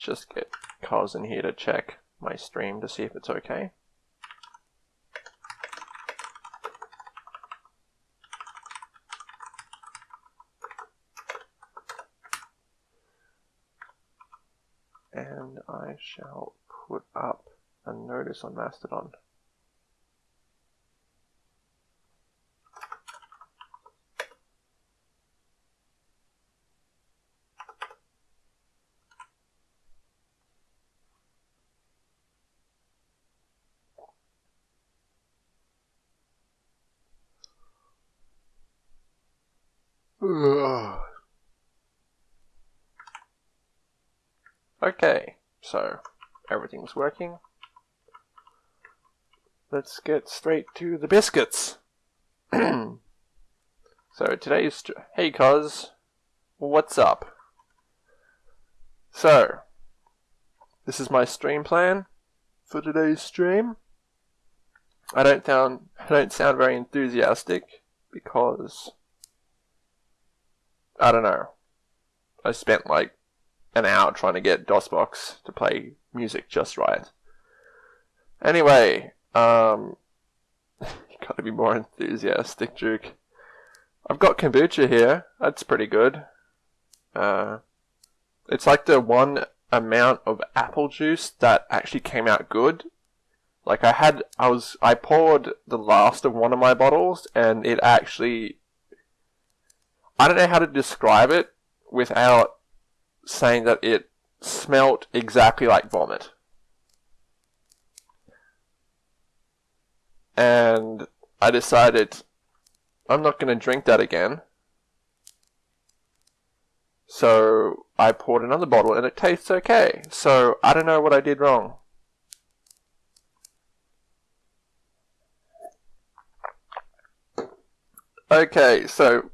just get Cos in here to check my stream to see if it's okay. And I shall put up a notice on Mastodon. Okay, so everything's working. Let's get straight to the biscuits. so today's hey cuz, what's up? So this is my stream plan for today's stream. I don't sound I don't sound very enthusiastic because I don't know. I spent like an hour trying to get DOSBox to play music just right. Anyway, um, you gotta be more enthusiastic, Duke. I've got kombucha here. That's pretty good. Uh, it's like the one amount of apple juice that actually came out good. Like I had, I was, I poured the last of one of my bottles, and it actually I don't know how to describe it without saying that it smelt exactly like vomit. And I decided I'm not going to drink that again. So I poured another bottle and it tastes okay. So I don't know what I did wrong. Okay, so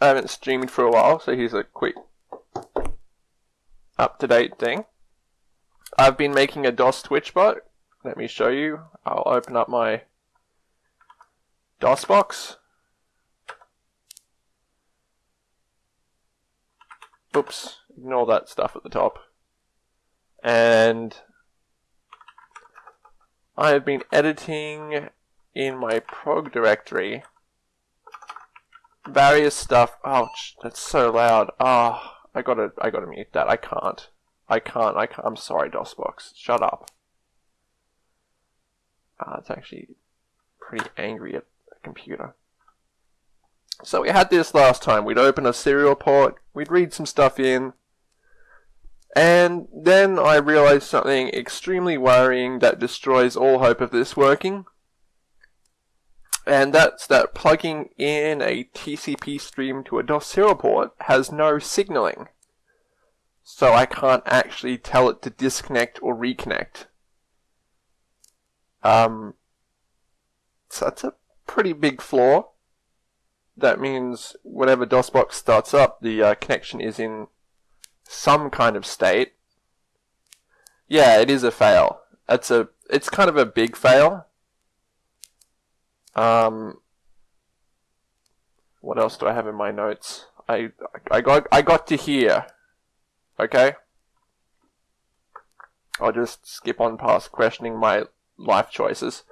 I haven't streamed for a while, so here's a quick up-to-date thing. I've been making a DOS Twitch bot. Let me show you. I'll open up my DOS box. Oops, ignore that stuff at the top. And I have been editing in my prog directory various stuff. Ouch, that's so loud. Ah, oh, I gotta, I gotta mute that. I can't. I can't. I can't. I'm sorry, DOSBox. Shut up. Ah, it's actually pretty angry at the computer. So we had this last time. We'd open a serial port. We'd read some stuff in. And then I realized something extremely worrying that destroys all hope of this working and that's that plugging in a TCP stream to a DOS serial port has no signaling. So I can't actually tell it to disconnect or reconnect. Um, so that's a pretty big flaw. That means whenever DOSBox starts up, the uh, connection is in some kind of state. Yeah, it is a fail. It's a, it's kind of a big fail um, what else do I have in my notes? I I got I got to here. Okay. I'll just skip on past questioning my life choices.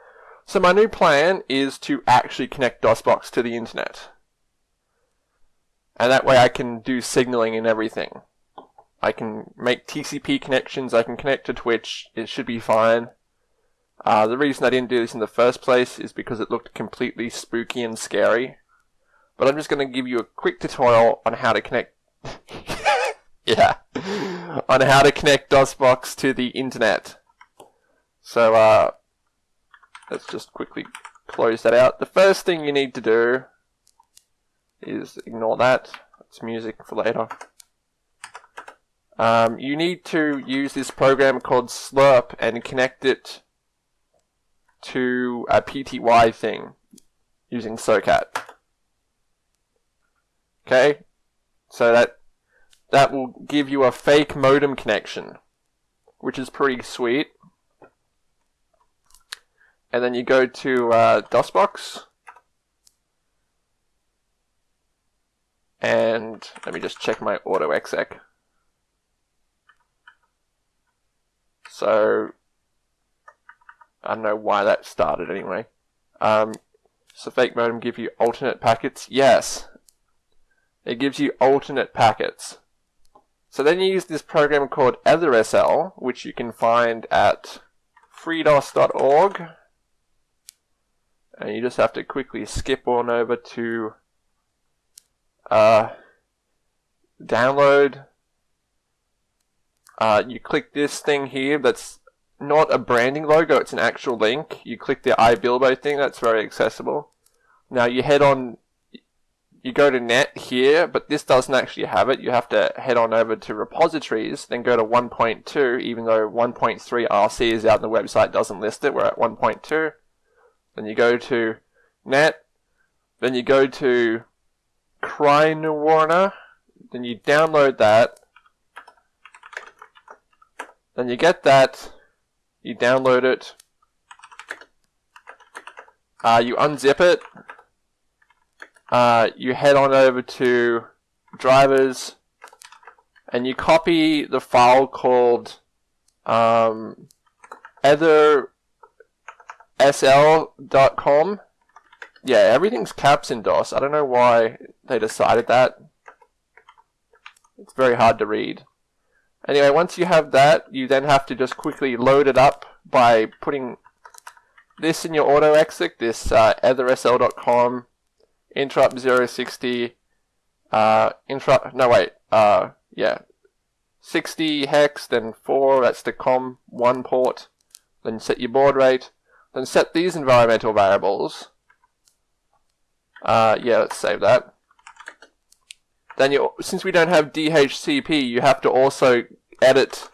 So my new plan is to actually connect DOSBox to the internet. And that way I can do signaling and everything. I can make TCP connections, I can connect to Twitch, it should be fine. Uh, the reason I didn't do this in the first place is because it looked completely spooky and scary. But I'm just going to give you a quick tutorial on how to connect... yeah. on how to connect DOSBox to the internet. So, uh, let's just quickly close that out. The first thing you need to do is ignore that. It's music for later. Um, you need to use this program called Slirp and connect it to a PTY thing using SOCAT. Okay, so that that will give you a fake modem connection, which is pretty sweet. And then you go to uh, DOSBox, and let me just check my auto exec. So I don't know why that started anyway. Um, so fake modem give you alternate packets? Yes. It gives you alternate packets. So then you use this program called EtherSL, which you can find at freedos.org. And you just have to quickly skip on over to uh, download. Uh, you click this thing here that's not a branding logo, it's an actual link. You click the ibiblio thing, that's very accessible. Now you head on, you go to net here, but this doesn't actually have it. You have to head on over to repositories, then go to 1.2, even though 1.3 RC is out on the website, doesn't list it. We're at 1.2. Then you go to net, then you go to Crynwr, then you download that, then you get that, you download it, uh, you unzip it, uh, you head on over to drivers, and you copy the file called um, ethersl.com. Yeah, everything's caps in DOS. I don't know why they decided that. It's very hard to read. Anyway, once you have that, you then have to just quickly load it up by putting this in your autoexec, this uh, ethersl.com, interrupt 060, uh, interrupt, no wait, uh, yeah, 60 hex, then 4, that's the COM1 port, then set your baud rate, then set these environmental variables, uh, yeah, let's save that. Then you, since we don't have DHCP, you have to also edit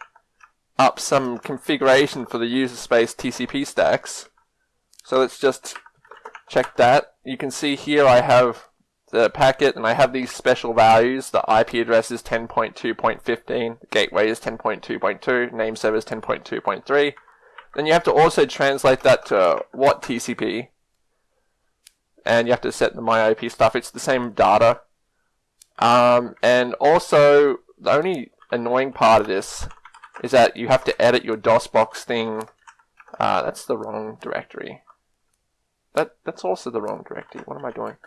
up some configuration for the user space TCP stacks. So let's just check that. You can see here I have the packet and I have these special values. The IP address is 10.2.15, the gateway is 10.2.2, name server is 10.2.3. Then you have to also translate that to WATTCP. And you have to set the MyIP stuff. It's the same data. Um, and also, the only annoying part of this is that you have to edit your DOSBox thing. Uh, that's the wrong directory. That That's also the wrong directory. What am I doing?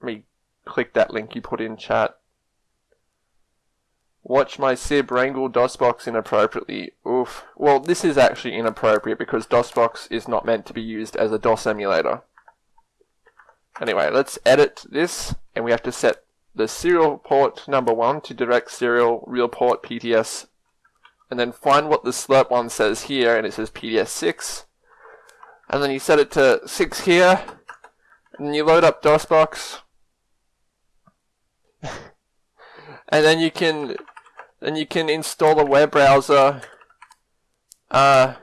Let me click that link you put in chat. Watch my Sib wrangle DOSBox inappropriately. Oof. Well, this is actually inappropriate because DOSBox is not meant to be used as a DOS emulator. Anyway, let's edit this, and we have to set the serial port number one to direct serial real port PTS, and then find what the slirp one says here, and it says PTS 6. And then you set it to 6 here, and you load up DOSBox. and then you can then you can install a web browser. Uh,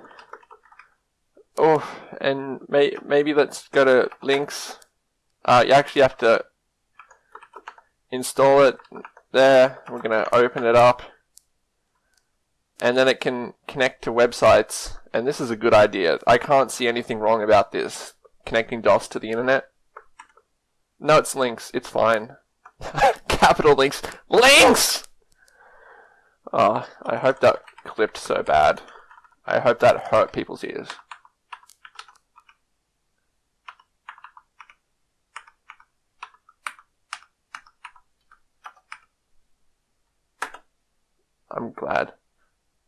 oh, and may, maybe let's go to links. Uh, you actually have to install it there. We're going to open it up. And then it can connect to websites. And this is a good idea. I can't see anything wrong about this. Connecting DOS to the internet. No, it's links. It's fine. Capital links. Links! Oh, I hope that clipped so bad. I hope that hurt people's ears. I'm glad.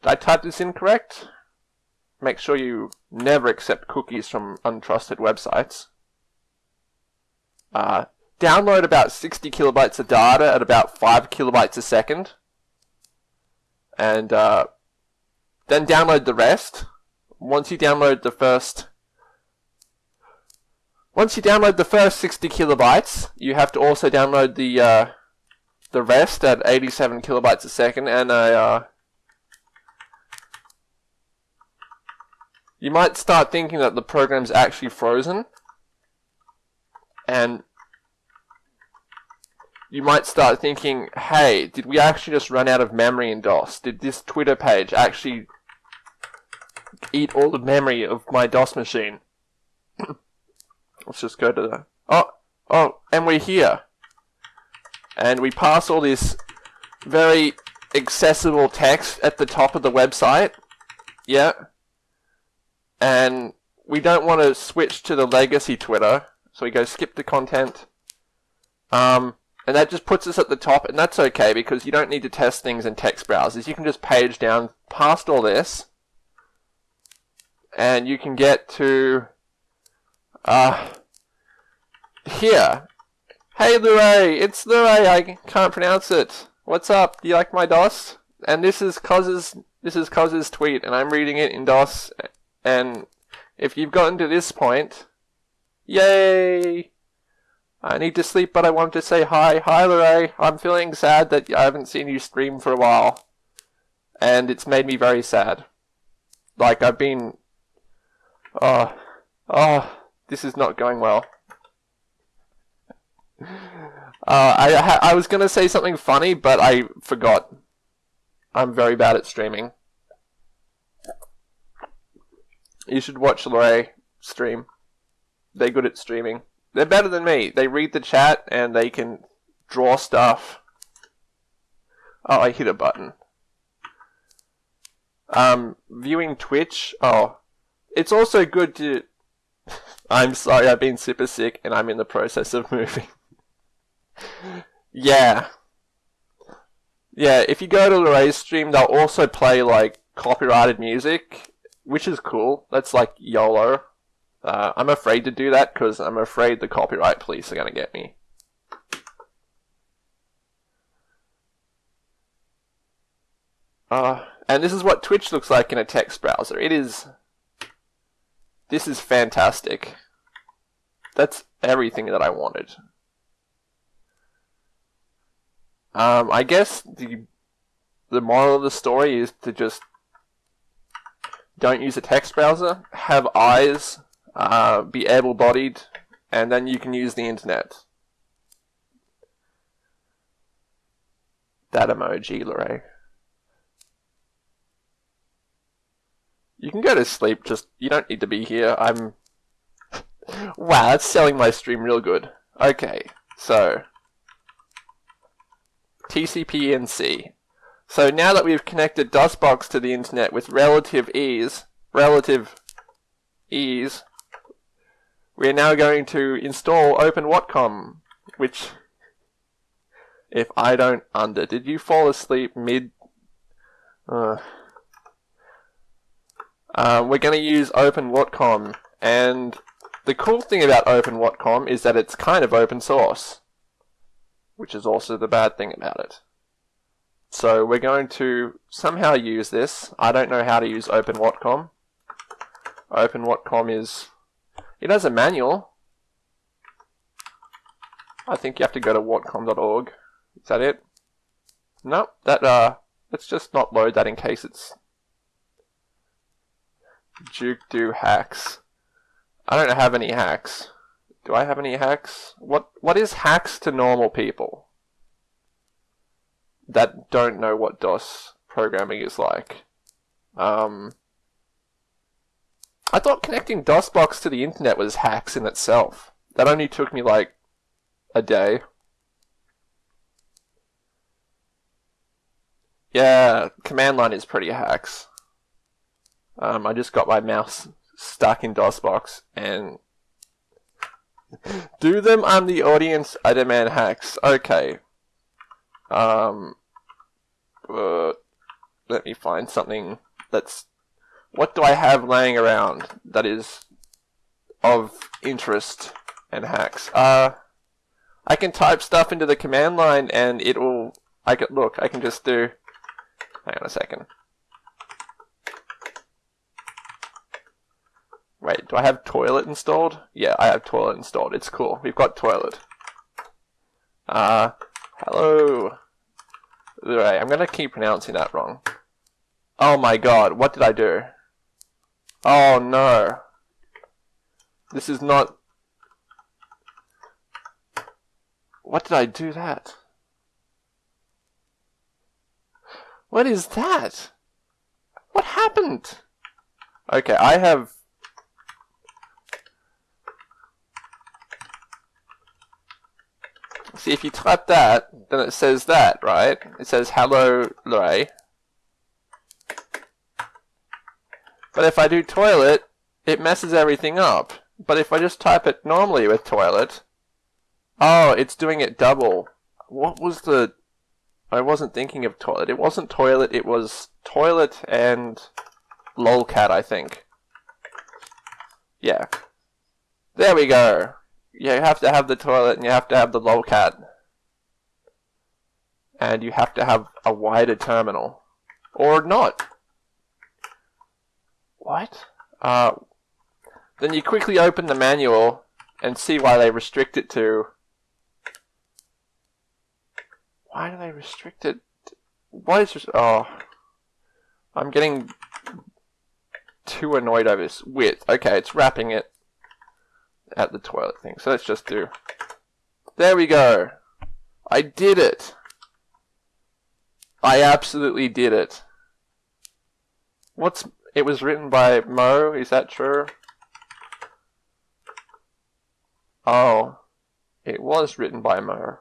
Did I type this incorrect? Make sure you never accept cookies from untrusted websites. Uh, download about 60 kilobytes of data at about 5 kilobytes a second. And uh, then download the rest. Once you download the first once you download the first 60 kilobytes, you have to also download the uh, the rest at 87 kilobytes a second, and I, uh, you might start thinking that the program's actually frozen, and you might start thinking, hey, did we actually just run out of memory in DOS? Did this Twitter page actually eat all the memory of my DOS machine? Let's just go to the... Oh, oh, and we're here and we pass all this very accessible text at the top of the website. Yeah. And we don't want to switch to the legacy Twitter. So we go skip the content. Um, and that just puts us at the top, and that's okay because you don't need to test things in text browsers. You can just page down past all this, and you can get to uh, here. Hey Luray, it's Luray, I can't pronounce it. What's up? Do you like my DOS? And this is Coz's this is Coz's tweet, and I'm reading it in DOS. And if you've gotten to this point, yay! I need to sleep, but I want to say hi. Hi, Luray. I'm feeling sad that I haven't seen you stream for a while, and it's made me very sad. Like I've been, oh, oh, this is not going well. Uh, I I was gonna say something funny, but I forgot. I'm very bad at streaming. You should watch Lore stream. They're good at streaming. They're better than me. They read the chat and they can draw stuff. Oh, I hit a button. Um, viewing Twitch. Oh, it's also good to. I'm sorry, I've been super sick and I'm in the process of moving. Yeah. Yeah, if you go to Lorraine's stream, they'll also play like copyrighted music, which is cool. That's like YOLO. Uh, I'm afraid to do that because I'm afraid the copyright police are going to get me. Uh, and this is what Twitch looks like in a text browser. It is. This is fantastic. That's everything that I wanted. Um, I guess the the moral of the story is to just don't use a text browser. Have eyes. Uh, be able-bodied, and then you can use the internet. That emoji, Lorraine. You can go to sleep. Just you don't need to be here. I'm. wow, that's selling my stream real good. Okay, so TCP/NC. So now that we've connected DOSBox to the internet with relative ease, relative ease, we are now going to install OpenWatcom, which, if I don't under, did you fall asleep mid? Uh, uh, we're going to use OpenWatcom, and the cool thing about OpenWatcom is that it's kind of open source which is also the bad thing about it. So we're going to somehow use this. I don't know how to use OpenWatcom. OpenWatcom is... It has a manual. I think you have to go to whatcom.org. Is that it? No, that, uh, let's just not load that in case it's Duke do hacks. I don't have any hacks. Do I have any hacks? What What is hacks to normal people that don't know what DOS programming is like? Um, I thought connecting DOSBox to the internet was hacks in itself. That only took me like a day. Yeah, command line is pretty hacks. Um, I just got my mouse stuck in DOSBox and do them, I'm the audience, I demand hacks. Okay. Um, uh, let me find something that's... What do I have laying around that is of interest and hacks? Uh, I can type stuff into the command line and it will... I can, look, I can just do... Hang on a second. Wait, do I have toilet installed? Yeah, I have toilet installed. It's cool. We've got toilet. Uh, hello. Right, I'm gonna keep pronouncing that wrong. Oh my god, what did I do? Oh no. This is not... What did I do that? What is that? What happened? Okay, I have See, if you type that, then it says that, right? It says hello, Ray. But if I do toilet, it messes everything up. But if I just type it normally with toilet, oh, it's doing it double. What was the... I wasn't thinking of toilet. It wasn't toilet, it was toilet and lolcat, I think. Yeah. There we go. You have to have the toilet and you have to have the lolcat. And you have to have a wider terminal. Or not. What? Uh, then you quickly open the manual and see why they restrict it to... Why do they restrict it? Why is... Oh... I'm getting too annoyed over this width. Okay, it's wrapping it at the toilet thing. So let's just do... There we go. I did it. I absolutely did it. What's... It was written by Mo, is that true? Oh. It was written by Mo.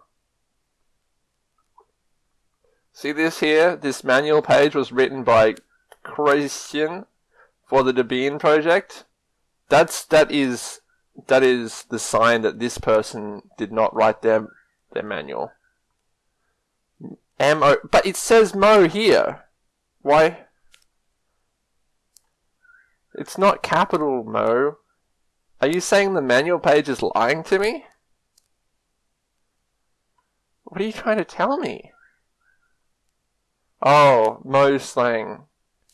See this here? This manual page was written by Christian for the Debian project. That's that is that is the sign that this person did not write their their manual. M O, but it says Mo here. Why? It's not capital Mo. Are you saying the manual page is lying to me? What are you trying to tell me? Oh, Mo slang.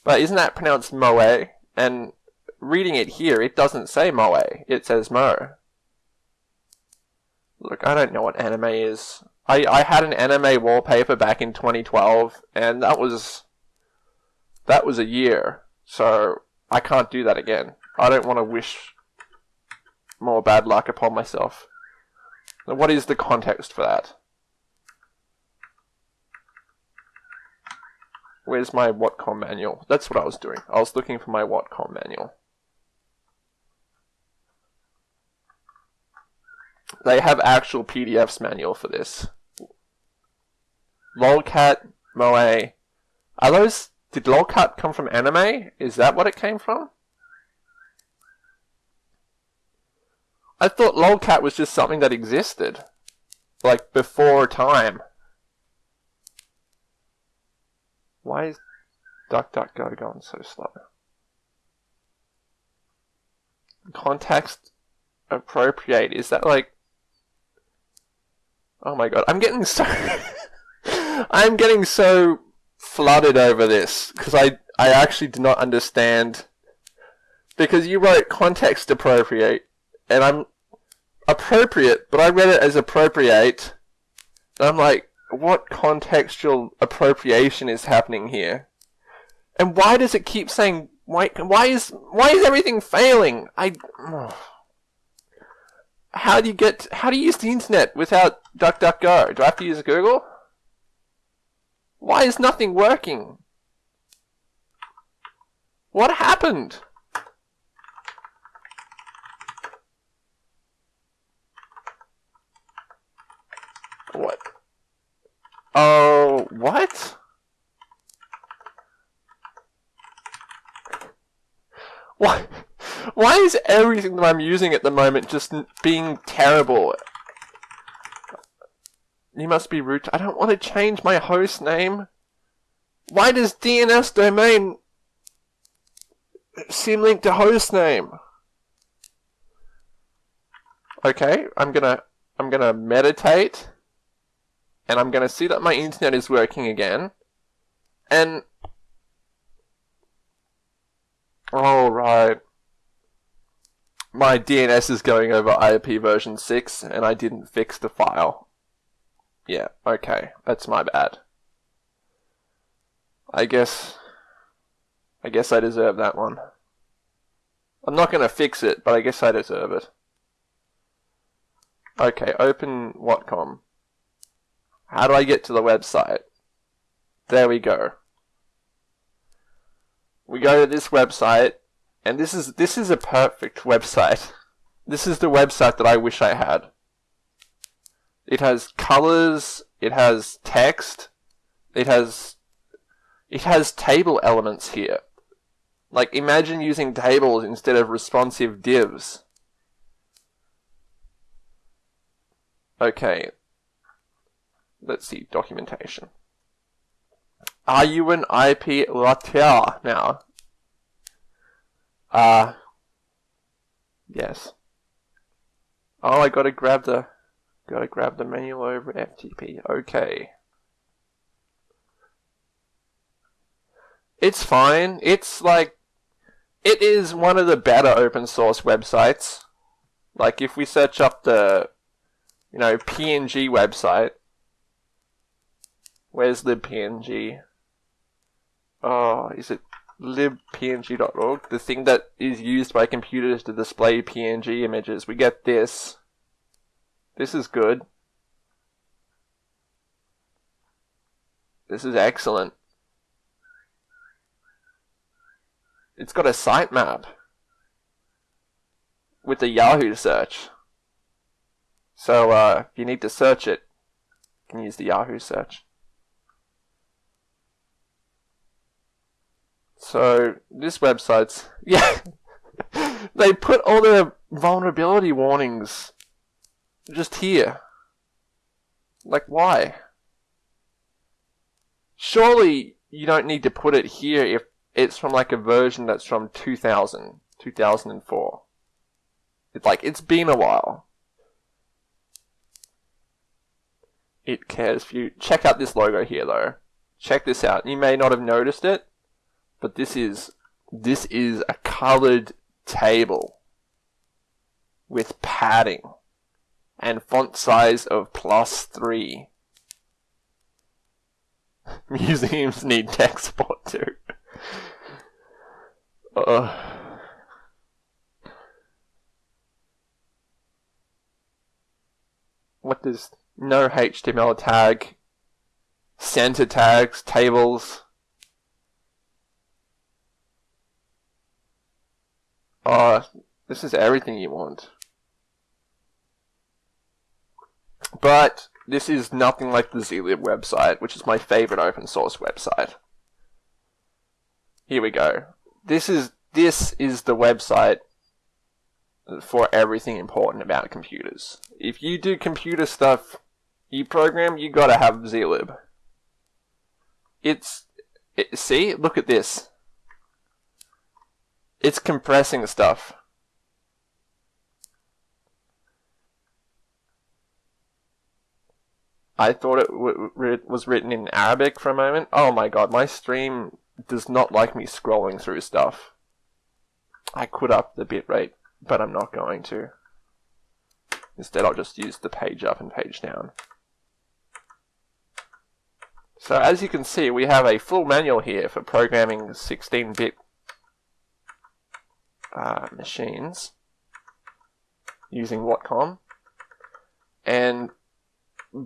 But isn't that pronounced Moe? And reading it here, it doesn't say Moe, it says Mo. Look, I don't know what anime is. I, I had an anime wallpaper back in 2012, and that was that was a year. So I can't do that again. I don't want to wish more bad luck upon myself. Now, what is the context for that? Where's my Watcom manual? That's what I was doing. I was looking for my Watcom manual. They have actual PDFs manual for this. Lolcat, Moe. Are those... Did Lolcat come from anime? Is that what it came from? I thought Lolcat was just something that existed. Like, before time. Why is DuckDuckGo going so slow? Context appropriate. Is that like Oh my god, I'm getting so I'm getting so flooded over this because I I actually do not understand because you wrote context appropriate and I'm appropriate, but I read it as appropriate. And I'm like, what contextual appropriation is happening here? And why does it keep saying why why is why is everything failing? I how do you get how do you use the internet without DuckDuckGo? Do I have to use Google? Why is nothing working? What happened? What? Oh, what? What? Why is everything that I'm using at the moment just being terrible? You must be root. I don't want to change my host name. Why does DNS domain symlink to host name? Okay, I'm gonna I'm gonna meditate and I'm gonna see that my internet is working again. And all right my DNS is going over IP version 6 and I didn't fix the file. Yeah, okay, that's my bad. I guess I guess I deserve that one. I'm not going to fix it, but I guess I deserve it. Okay, open Watcom. How do I get to the website? There we go. We go to this website, and this is this is a perfect website. This is the website that I wish I had. It has colors, it has text, it has it has table elements here. Like imagine using tables instead of responsive divs. Okay. Let's see documentation. Are you an IP router now? Uh yes. Oh, I gotta grab the gotta grab the manual over FTP. Okay. It's fine. It's like it is one of the better open source websites. Like if we search up the you know PNG website, where's the PNG? Oh, is it libpng.org? The thing that is used by computers to display PNG images. We get this. This is good. This is excellent. It's got a sitemap with the Yahoo search. So uh, if you need to search it, you can use the Yahoo search. So this website's yeah, they put all their vulnerability warnings just here. Like why? Surely you don't need to put it here if it's from like a version that's from 2000, 2004. It's like, it's been a while. It cares for you. Check out this logo here though. Check this out. You may not have noticed it, but this is, this is a colored table with padding and font size of plus three. Museums need tech support too. Uh, what does no HTML tag, center tags, tables? Oh, this is everything you want. But this is nothing like the zlib website, which is my favorite open source website. Here we go. This is this is the website for everything important about computers. If you do computer stuff, you program, you gotta have zlib. It's it, see, look at this. It's compressing stuff. I thought it was written in Arabic for a moment. Oh my god, my stream does not like me scrolling through stuff. I could up the bitrate, but I'm not going to. Instead, I'll just use the page up and page down. So as you can see, we have a full manual here for programming 16-bit uh, machines using Watcom. And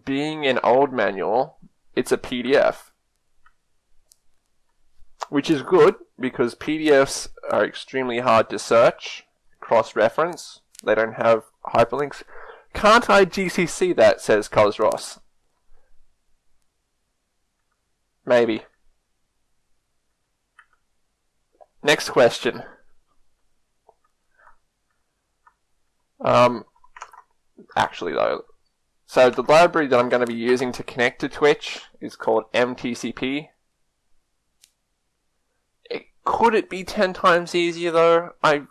being an old manual, it's a PDF which is good because PDFs are extremely hard to search, cross-reference. They don't have hyperlinks. Can't I GCC that, says Cosros. Maybe. Next question. Um, actually though, so the library that I'm going to be using to connect to Twitch is called MTCP. Could it be ten times easier though? I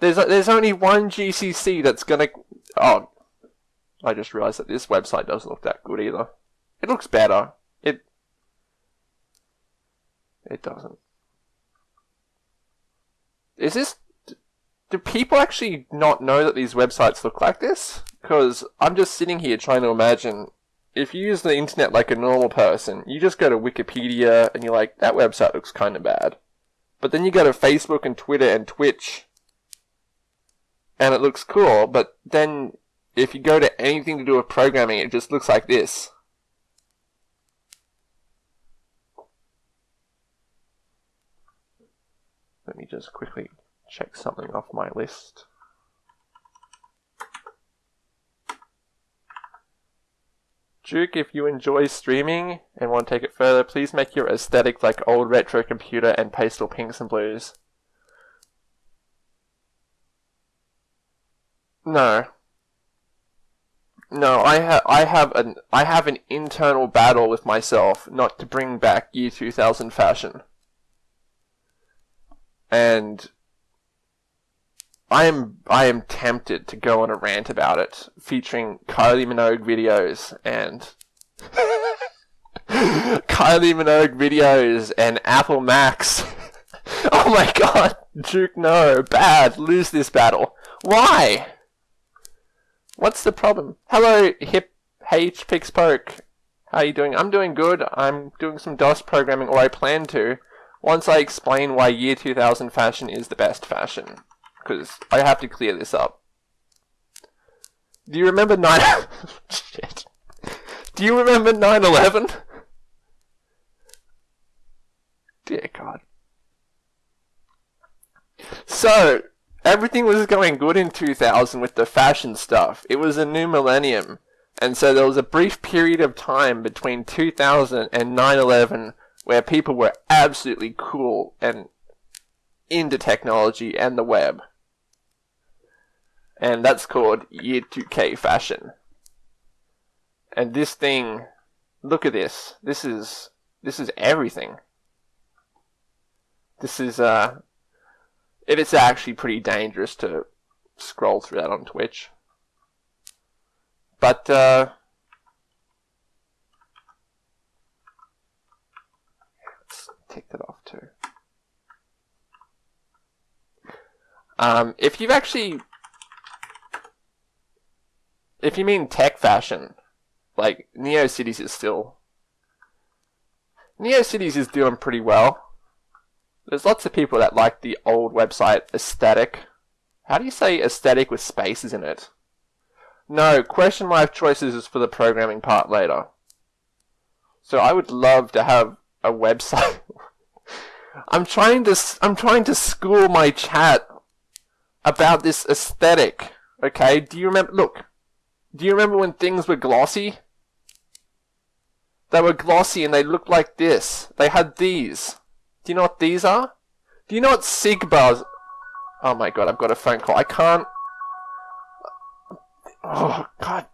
there's there's only one GCC that's gonna. Oh, I just realised that this website doesn't look that good either. It looks better. It it doesn't. Is this? Do people actually not know that these websites look like this? Because I'm just sitting here trying to imagine if you use the internet like a normal person, you just go to Wikipedia and you're like, that website looks kind of bad. But then you go to Facebook and Twitter and Twitch, and it looks cool, but then if you go to anything to do with programming, it just looks like this. Let me just quickly check something off my list. Duke, if you enjoy streaming and want to take it further, please make your aesthetic like old retro computer and pastel pinks and blues. No. No, I have I have an I have an internal battle with myself not to bring back year 2000 fashion. And I am I am tempted to go on a rant about it, featuring Kylie Minogue videos and Kylie Minogue videos and Apple Macs. oh my god, Duke, no, bad, lose this battle. Why? What's the problem? Hello, hip H Pix Poke. How are you doing? I'm doing good. I'm doing some DOS programming, or I plan to, once I explain why year 2000 fashion is the best fashion. Because I have to clear this up. Do you remember 9... Shit. Do you remember 9-11? Dear God. So, everything was going good in 2000 with the fashion stuff. It was a new millennium. And so there was a brief period of time between 2000 and 9-11 where people were absolutely cool and into technology and the web. And that's called Year 2K fashion. And this thing, look at this. This is, this is everything. This is, uh, it is actually pretty dangerous to scroll through that on Twitch. But, uh, let's take that off too. Um, if you've actually, if you mean tech fashion, like NeoCities is still, NeoCities is doing pretty well. There's lots of people that like the old website aesthetic. How do you say aesthetic with spaces in it? No, question life choices is for the programming part later. So I would love to have a website. I'm trying to I'm trying to school my chat about this aesthetic. Okay, do you remember? Look, do you remember when things were glossy? They were glossy and they looked like this. They had these. Do you know what these are? Do you know what SIGBARs... Oh my god, I've got a phone call. I can't... Oh, God.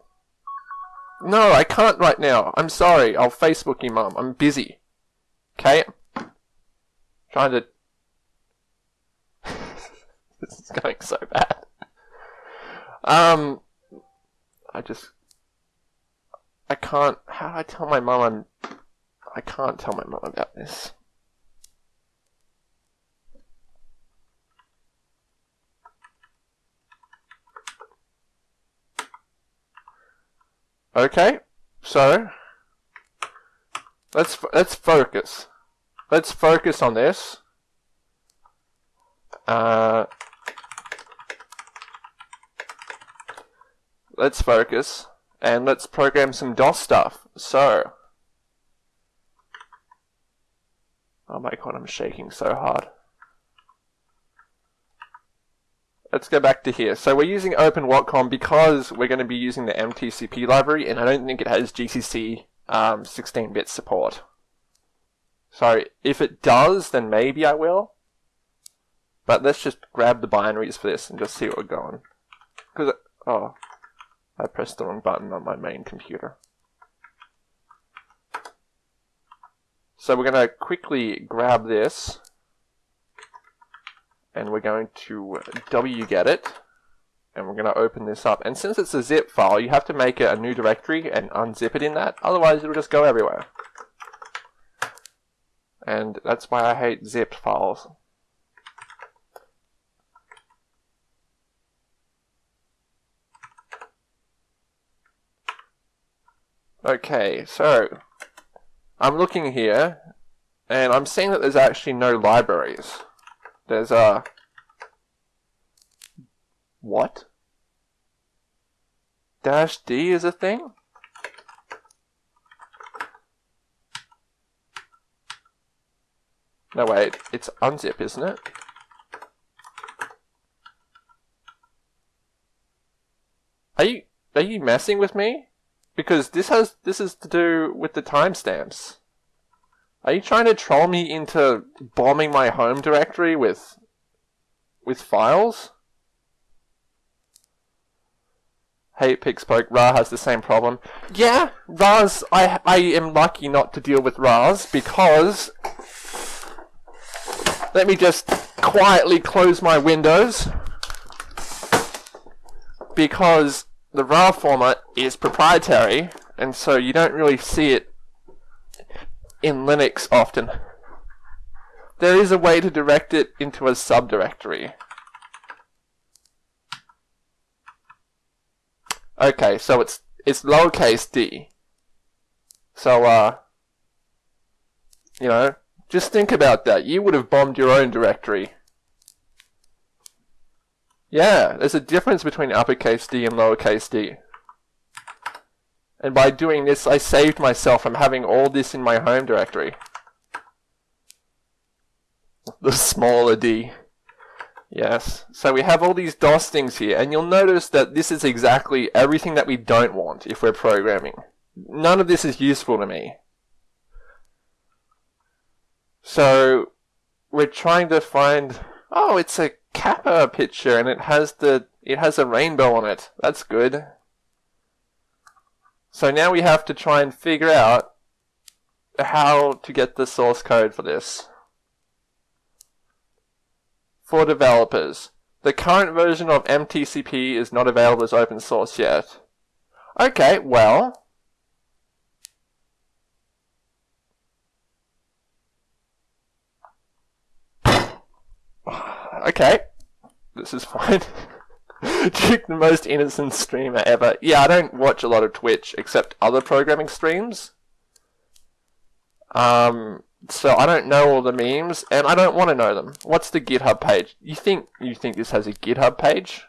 No, I can't right now. I'm sorry. I'll Facebook you, Mum. I'm busy. Okay? Trying to... this is going so bad. Um... I just... I can't... How do I tell my mum I'm... I can't tell my mum about this. Okay, so let's let's focus. Let's focus on this. Uh, let's focus and let's program some DOS stuff. So, oh my god, I'm shaking so hard. let's go back to here. So we're using OpenWatcom because we're going to be using the MTCP library, and I don't think it has GCC 16-bit um, support. So if it does, then maybe I will. But let's just grab the binaries for this and just see what we're going. Because, oh, I pressed the wrong button on my main computer. So we're going to quickly grab this and we're going to wget it and we're going to open this up. And since it's a zip file you have to make a new directory and unzip it in that. Otherwise it'll just go everywhere. And that's why I hate zipped files okay so I'm looking here and I'm seeing that there's actually no libraries there's a... What? Dash D is a thing? No, wait. It's unzip, isn't it? Are you... Are you messing with me? Because this has this is to do with the timestamps. Are you trying to troll me into bombing my home directory with with files? Hey, Pixpoke, Ra has the same problem. Yeah, Ra's, I, I am lucky not to deal with Ra's because... Let me just quietly close my windows. Because the RAR format is proprietary, and so you don't really see it in Linux often. There is a way to direct it into a subdirectory. Okay, so it's it's lowercase d. So uh you know, just think about that. You would have bombed your own directory. Yeah, there's a difference between uppercase D and lowercase d. And by doing this, I saved myself from having all this in my home directory. The smaller d. Yes. So we have all these DOS things here, and you'll notice that this is exactly everything that we don't want if we're programming. None of this is useful to me. So we're trying to find oh, it's a Kappa picture and it has the it has a rainbow on it. That's good. So now we have to try and figure out how to get the source code for this for developers. The current version of MTCP is not available as open source yet. Okay, well... Okay, this is fine. Duke, the most innocent streamer ever. Yeah, I don't watch a lot of Twitch except other programming streams. Um, so I don't know all the memes, and I don't want to know them. What's the GitHub page? You think you think this has a GitHub page?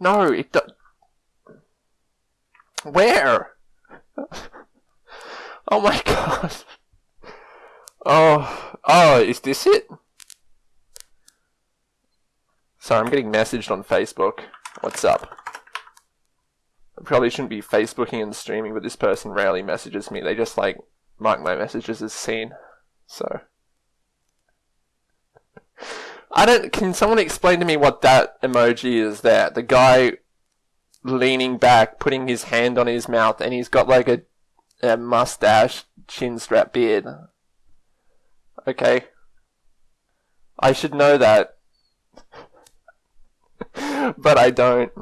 No, it does. Where? oh my god. Oh, oh, is this it? Sorry, I'm getting messaged on Facebook. What's up? I probably shouldn't be Facebooking and streaming, but this person rarely messages me. They just like mark my messages as seen. So. I don't. Can someone explain to me what that emoji is there? The guy leaning back, putting his hand on his mouth, and he's got like a, a mustache, chin strap beard. Okay. I should know that. but I don't.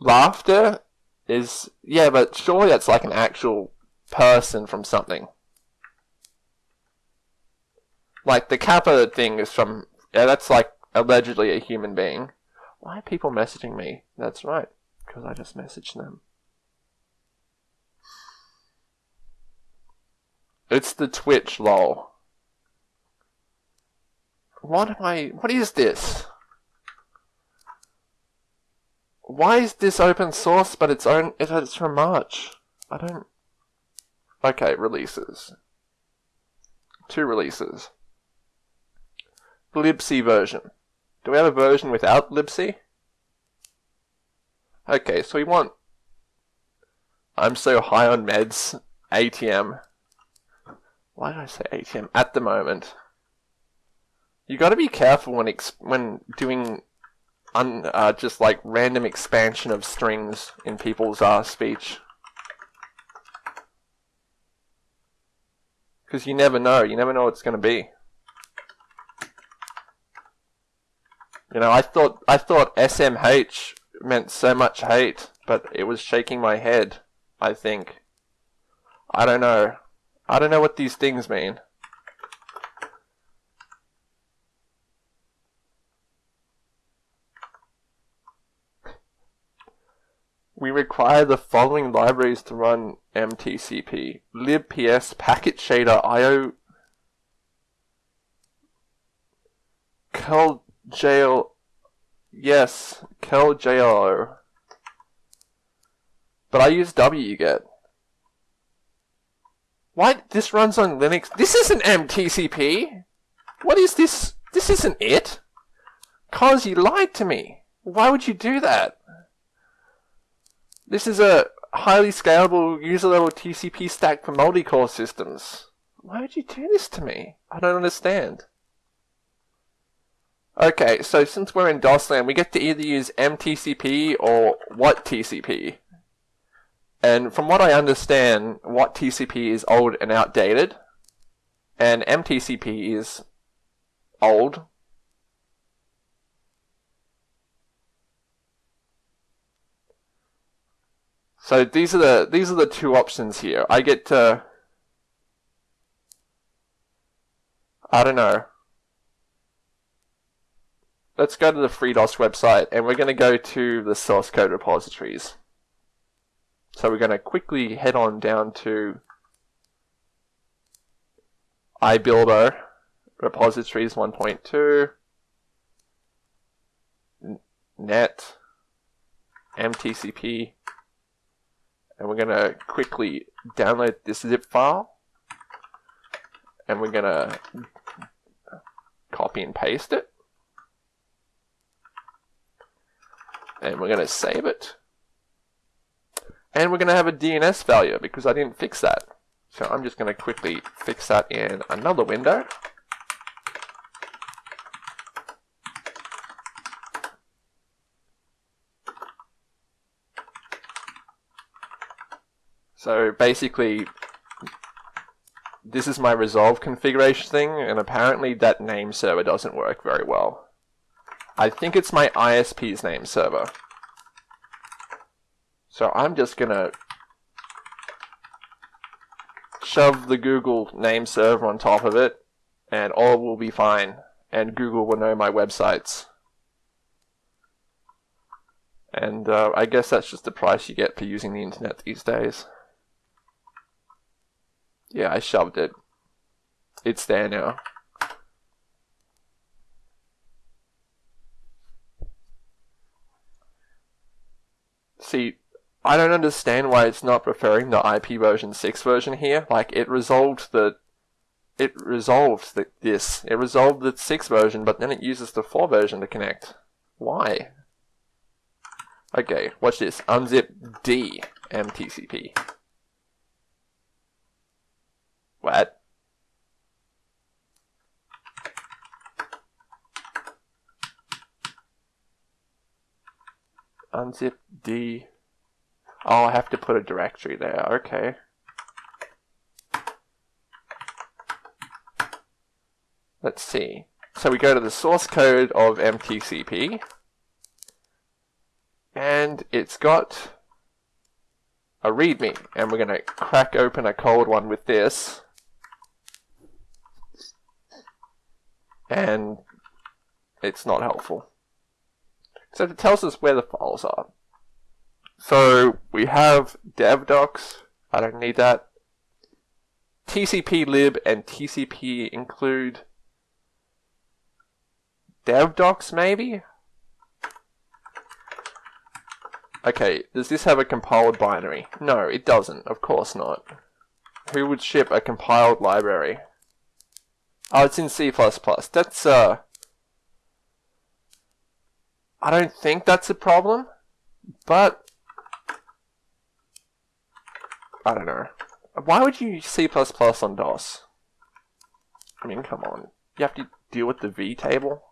Laughter is. Yeah, but surely that's like an actual person from something. Like the Kappa thing is from yeah, that's like allegedly a human being. Why are people messaging me? That's right, because I just messaged them. It's the Twitch lol. What am I? What is this? Why is this open source but it's own? It's from March. I don't. Okay, releases. Two releases. libc version. Do we have a version without libc? Okay, so we want I'm so high on meds ATM. Why did I say ATM? At the moment. You got to be careful when when doing un uh, just like random expansion of strings in people's uh, speech. Because you never know. You never know what it's going to be. You know, I thought I thought SMH meant so much hate, but it was shaking my head. I think. I don't know. I don't know what these things mean. We require the following libraries to run MTCP. libps, packet shader, IO, curl yes, curl But I use wget. Why? This runs on Linux. This isn't MTCP. What is this? This isn't it. Cause you lied to me. Why would you do that? This is a highly scalable user level TCP stack for multi-core systems. Why would you do this to me? I don't understand. Okay, so since we're in DOSLand, we get to either use MTCP or WATTCP. And from what I understand, WATTCP is old and outdated, and MTCP is old. So these are the these are the two options here. I get to I don't know. Let's go to the FreeDOS website and we're going to go to the source code repositories. So we're going to quickly head on down to ibiblio repositories 1.2 net mtcp and we're going to quickly download this zip file. And we're going to copy and paste it. And we're going to save it. And we're going to have a DNS failure because I didn't fix that. So I'm just going to quickly fix that in another window So basically, this is my resolve configuration thing, and apparently that name server doesn't work very well. I think it's my ISP's name server. So I'm just gonna shove the Google name server on top of it, and all will be fine, and Google will know my websites. And uh, I guess that's just the price you get for using the internet these days. Yeah, I shoved it. It's there now. See, I don't understand why it's not preferring the IP version 6 version here. Like, it resolved the... It resolved the, this. It resolved the 6 version, but then it uses the 4 version to connect. Why? Okay, watch this. Unzip D MTCP. What? Unzip D. Oh, I have to put a directory there. Okay. Let's see. So we go to the source code of MTCP. And it's got a README. And we're going to crack open a cold one with this. And it's not helpful. So it tells us where the files are. So we have devdocs, I don't need that. TCP lib and tcp include devdocs maybe? Okay, does this have a compiled binary? No, it doesn't, of course not. Who would ship a compiled library? Oh, it's in C++. That's, uh... I don't think that's a problem, but... I don't know. Why would you use C++ on DOS? I mean, come on. You have to deal with the V table?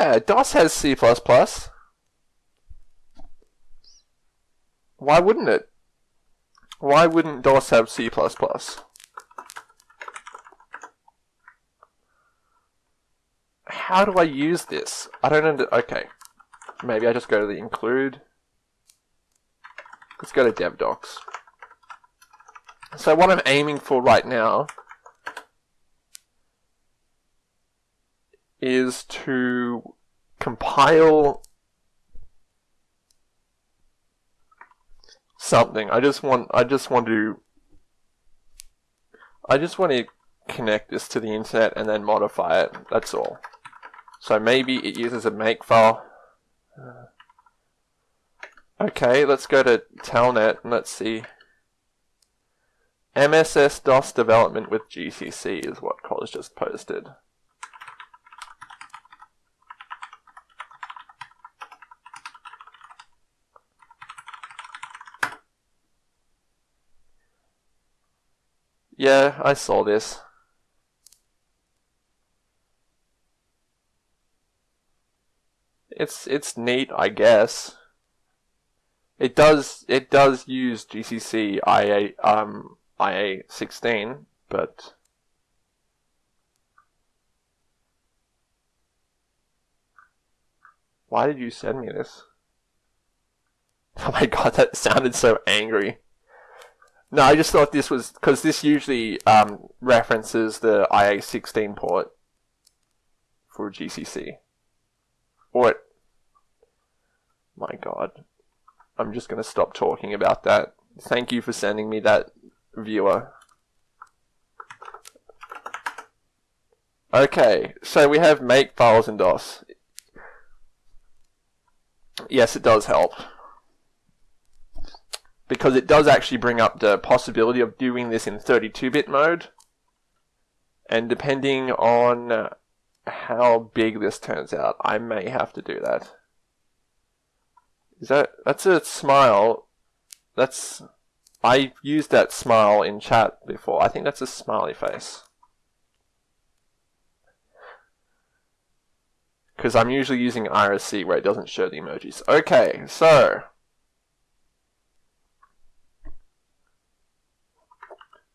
Yeah, DOS has C++. Why wouldn't it? Why wouldn't DOS have C++? How do I use this? I don't under- okay. Maybe I just go to the include. Let's go to devdocs. So what I'm aiming for right now is to compile something. I just want I just want to I just want to connect this to the internet and then modify it. That's all. So maybe it uses a makefile. Uh, okay, let's go to Telnet and let's see. MSS DOS development with GCC is what College just posted. Yeah, I saw this. It's it's neat, I guess. It does it does use GCC IA um IA sixteen, but why did you send me this? Oh my god, that sounded so angry. No, I just thought this was because this usually um, references the IA16 port for GCC. Or it, my god, I'm just going to stop talking about that. Thank you for sending me that viewer. Okay, so we have make files in DOS. Yes, it does help because it does actually bring up the possibility of doing this in 32-bit mode. And depending on uh, how big this turns out, I may have to do that. Is that that's a smile? That's I used that smile in chat before. I think that's a smiley face. Because I'm usually using IRC where it doesn't show the emojis. Okay, so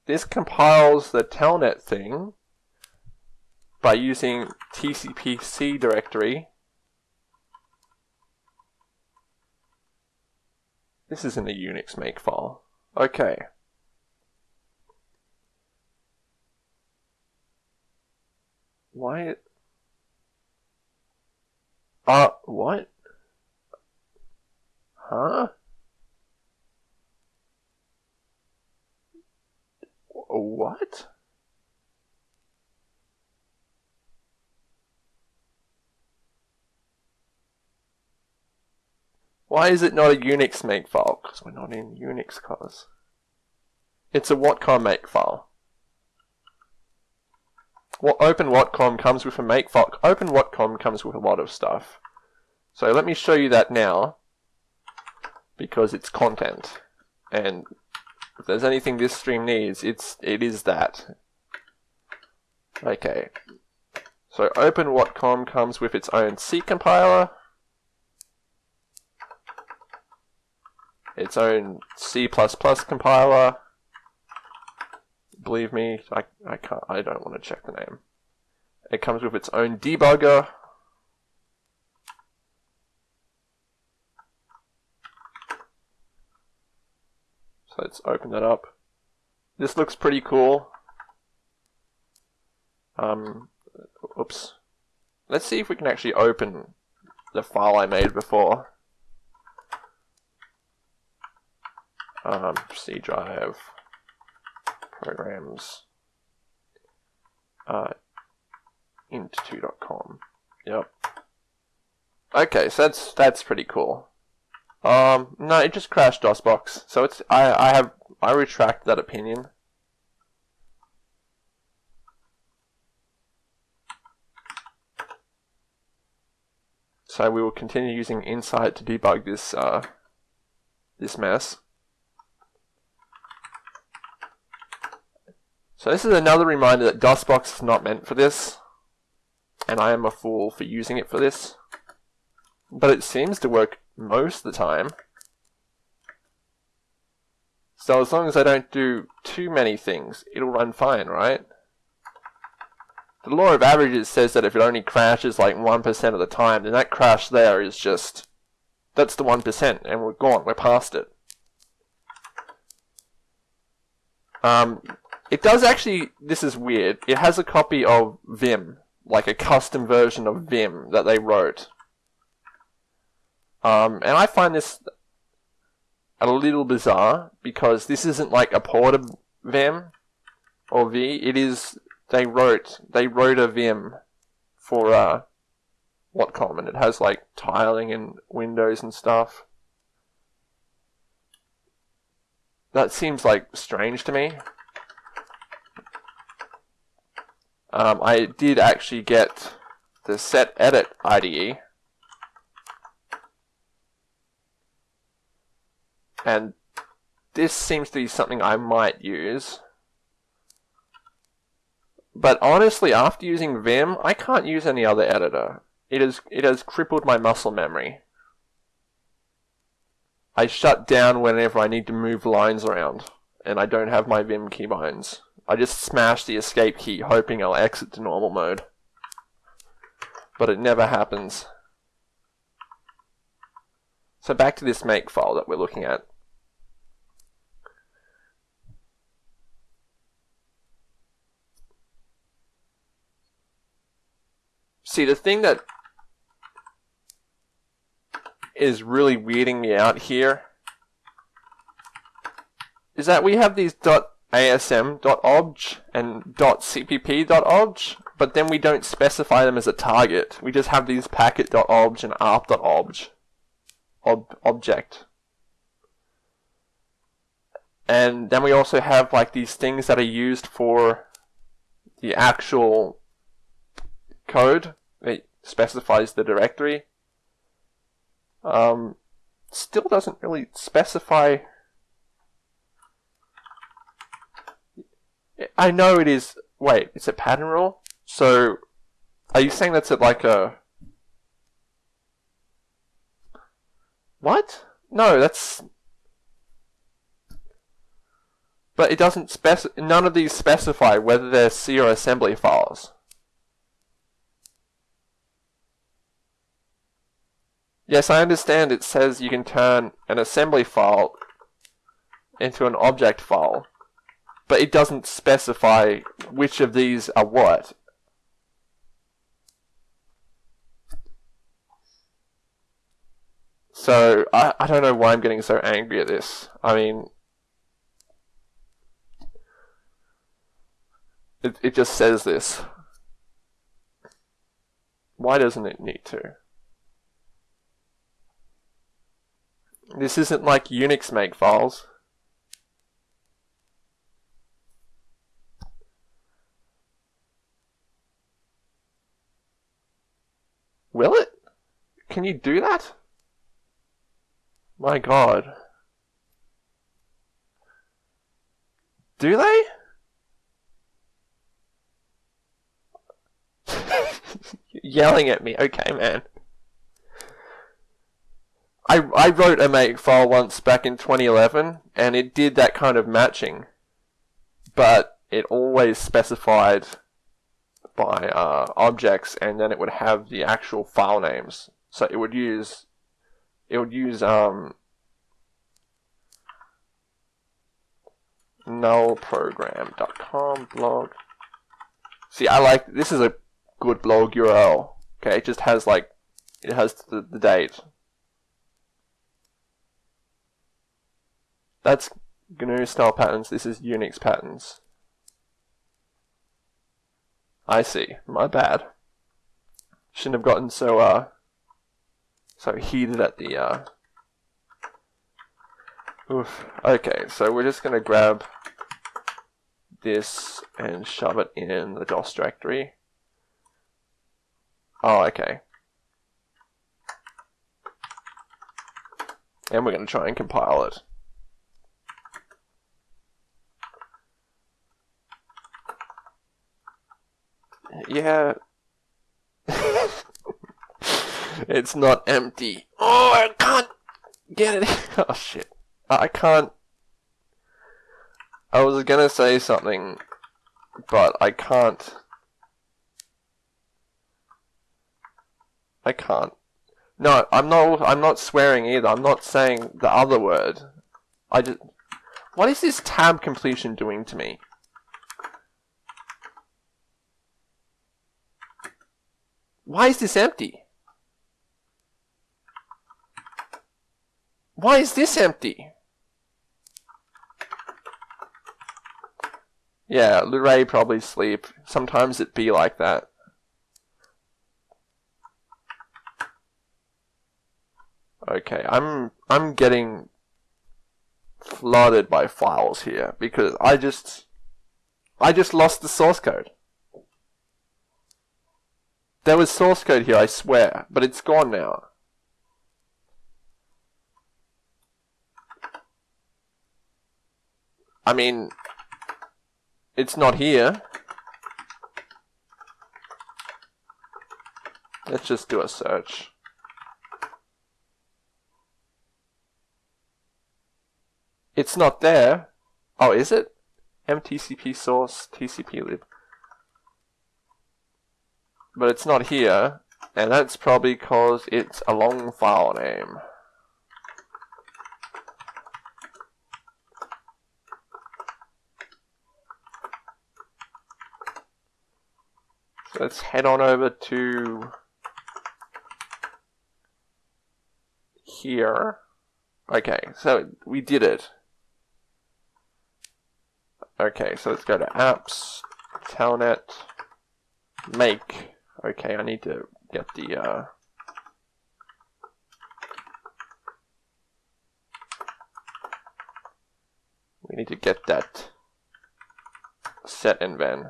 This compiles the telnet thing by using TCPC directory. This is in the Unix make file. Okay. Why? Uh, what? Huh? What? Why is it not a Unix make file? Because we're not in Unix, cause. It's a Watcom make file. Well, OpenWatcom comes with a make file. OpenWatcom comes with a lot of stuff. So let me show you that now, because it's content. And if there's anything this stream needs, it's it is that. Okay. So OpenWatcom comes with its own C compiler, its own C++ compiler. Believe me, I, I can't I don't want to check the name. It comes with its own debugger, So let's open that up. This looks pretty cool. Um, oops. Let's see if we can actually open the file I made before. Um, C drive, programs, uh, int2.com. Yep. Okay, so that's that's pretty cool. Um, no, it just crashed DOSBox. So it's I I have I retract that opinion. So we will continue using Insight to debug this uh, this mess. So this is another reminder that DOSBox is not meant for this, and I am a fool for using it for this. But it seems to work most of the time. So as long as I don't do too many things, it'll run fine, right? The law of averages says that if it only crashes like 1% of the time, then that crash there is just, that's the 1%, and we're gone, we're past it. Um, it does actually, this is weird, it has a copy of Vim, like a custom version of Vim that they wrote. Um, and I find this a little bizarre because this isn't like a port of Vim or V. It is they wrote they wrote a Vim for uh, Watcom, and it has like tiling and windows and stuff. That seems like strange to me. Um, I did actually get the set edit IDE And this seems to be something I might use. But honestly, after using Vim, I can't use any other editor. It has, it has crippled my muscle memory. I shut down whenever I need to move lines around, and I don't have my Vim keybinds. I just smash the escape key, hoping I'll exit to normal mode. But it never happens. So back to this make file that we're looking at. See, the thing that is really weirding me out here is that we have these .asm.obj and .cpp.obj, but then we don't specify them as a target. We just have these packet.obj and arp.obj ob object. And then we also have like these things that are used for the actual code that specifies the directory. Um, still doesn't really specify. I know it is. Wait, it's a pattern rule. So, are you saying that's at like a? What? No, that's. But it doesn't spec. None of these specify whether they're C or assembly files. Yes, I understand it says you can turn an assembly file into an object file, but it doesn't specify which of these are what. So, I, I don't know why I'm getting so angry at this. I mean, it, it just says this. Why doesn't it need to? This isn't like Unix make files. Will it? Can you do that? My god. Do they? Yelling at me. Okay, man. I, I wrote a make file once back in 2011 and it did that kind of matching, but it always specified by uh, objects and then it would have the actual file names. So it would use it would use um, nullprogram.com blog. See, I like this is a good blog URL. Okay, it just has like it has the, the date That's GNU style patterns, this is Unix patterns. I see, my bad. Shouldn't have gotten so, uh, so heated at the, uh, oof. Okay, so we're just gonna grab this and shove it in the DOS directory. Oh, okay. And we're going to try and compile it. Yeah. it's not empty. Oh, I can't get it. Oh, shit. I can't. I was gonna say something, but I can't. I can't. No, I'm not. I'm not swearing either. I'm not saying the other word. I just. What is this tab completion doing to me? Why is this empty? Why is this empty? Yeah, Luray probably sleep. Sometimes it be like that. Okay, I'm I'm getting flooded by files here because I just I just lost the source code. There was source code here, I swear, but it's gone now. I mean, it's not here. Let's just do a search. It's not there. Oh, is it? mtcp source tcp lib. But it's not here, and that's probably because it's a long file name. So let's head on over to here. Okay, so we did it. Okay, so let's go to apps, telnet, make. Okay, I need to get the uh, we need to get that set and then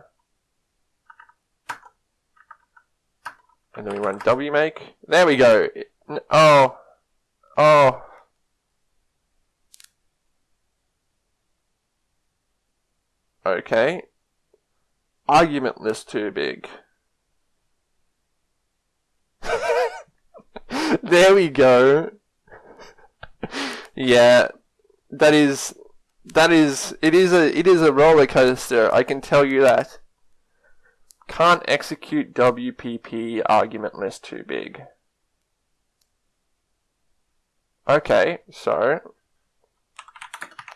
and then we run wmake there we go oh oh Okay. Argument list too big. there we go. yeah, that is that is it is a it is a roller coaster. I can tell you that. Can't execute WPP argument list too big. Okay, so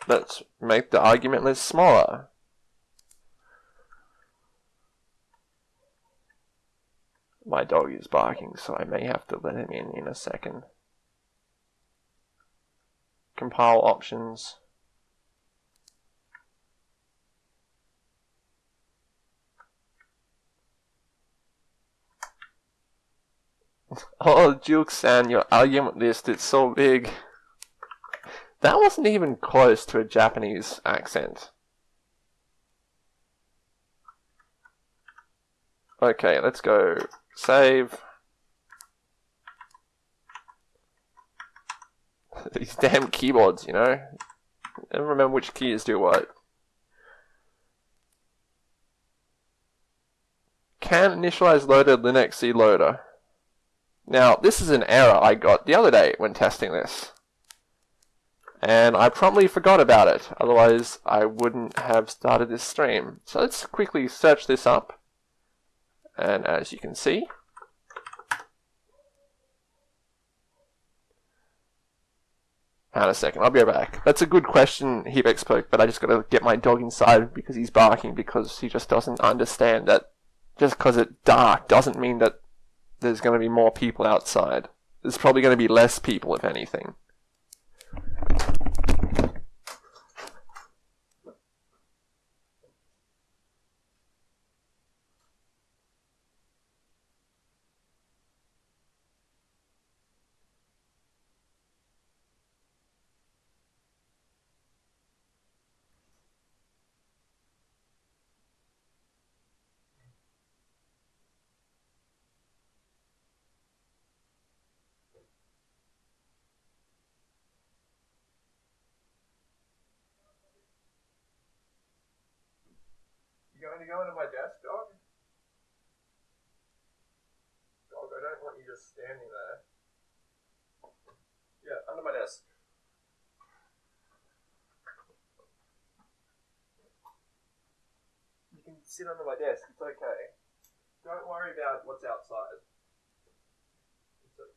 let's make the argument list smaller. My dog is barking, so I may have to let him in in a second. Compile options. oh, Juke-san, your argument list is so big. That wasn't even close to a Japanese accent. Okay, let's go Save. These damn keyboards, you know? i never remember which keys do what. Can initialize loaded Linux C loader. Now, this is an error I got the other day when testing this. And I promptly forgot about it, otherwise I wouldn't have started this stream. So let's quickly search this up. And as you can see, Hang a second, I'll be right back. That's a good question, Hebex but I just gotta get my dog inside because he's barking because he just doesn't understand that just because it's dark doesn't mean that there's gonna be more people outside. There's probably gonna be less people, if anything. going to go into my desk, dog? Dog, I don't want you just standing there. Yeah, under my desk. You can sit under my desk, it's okay. Don't worry about what's outside. It's a,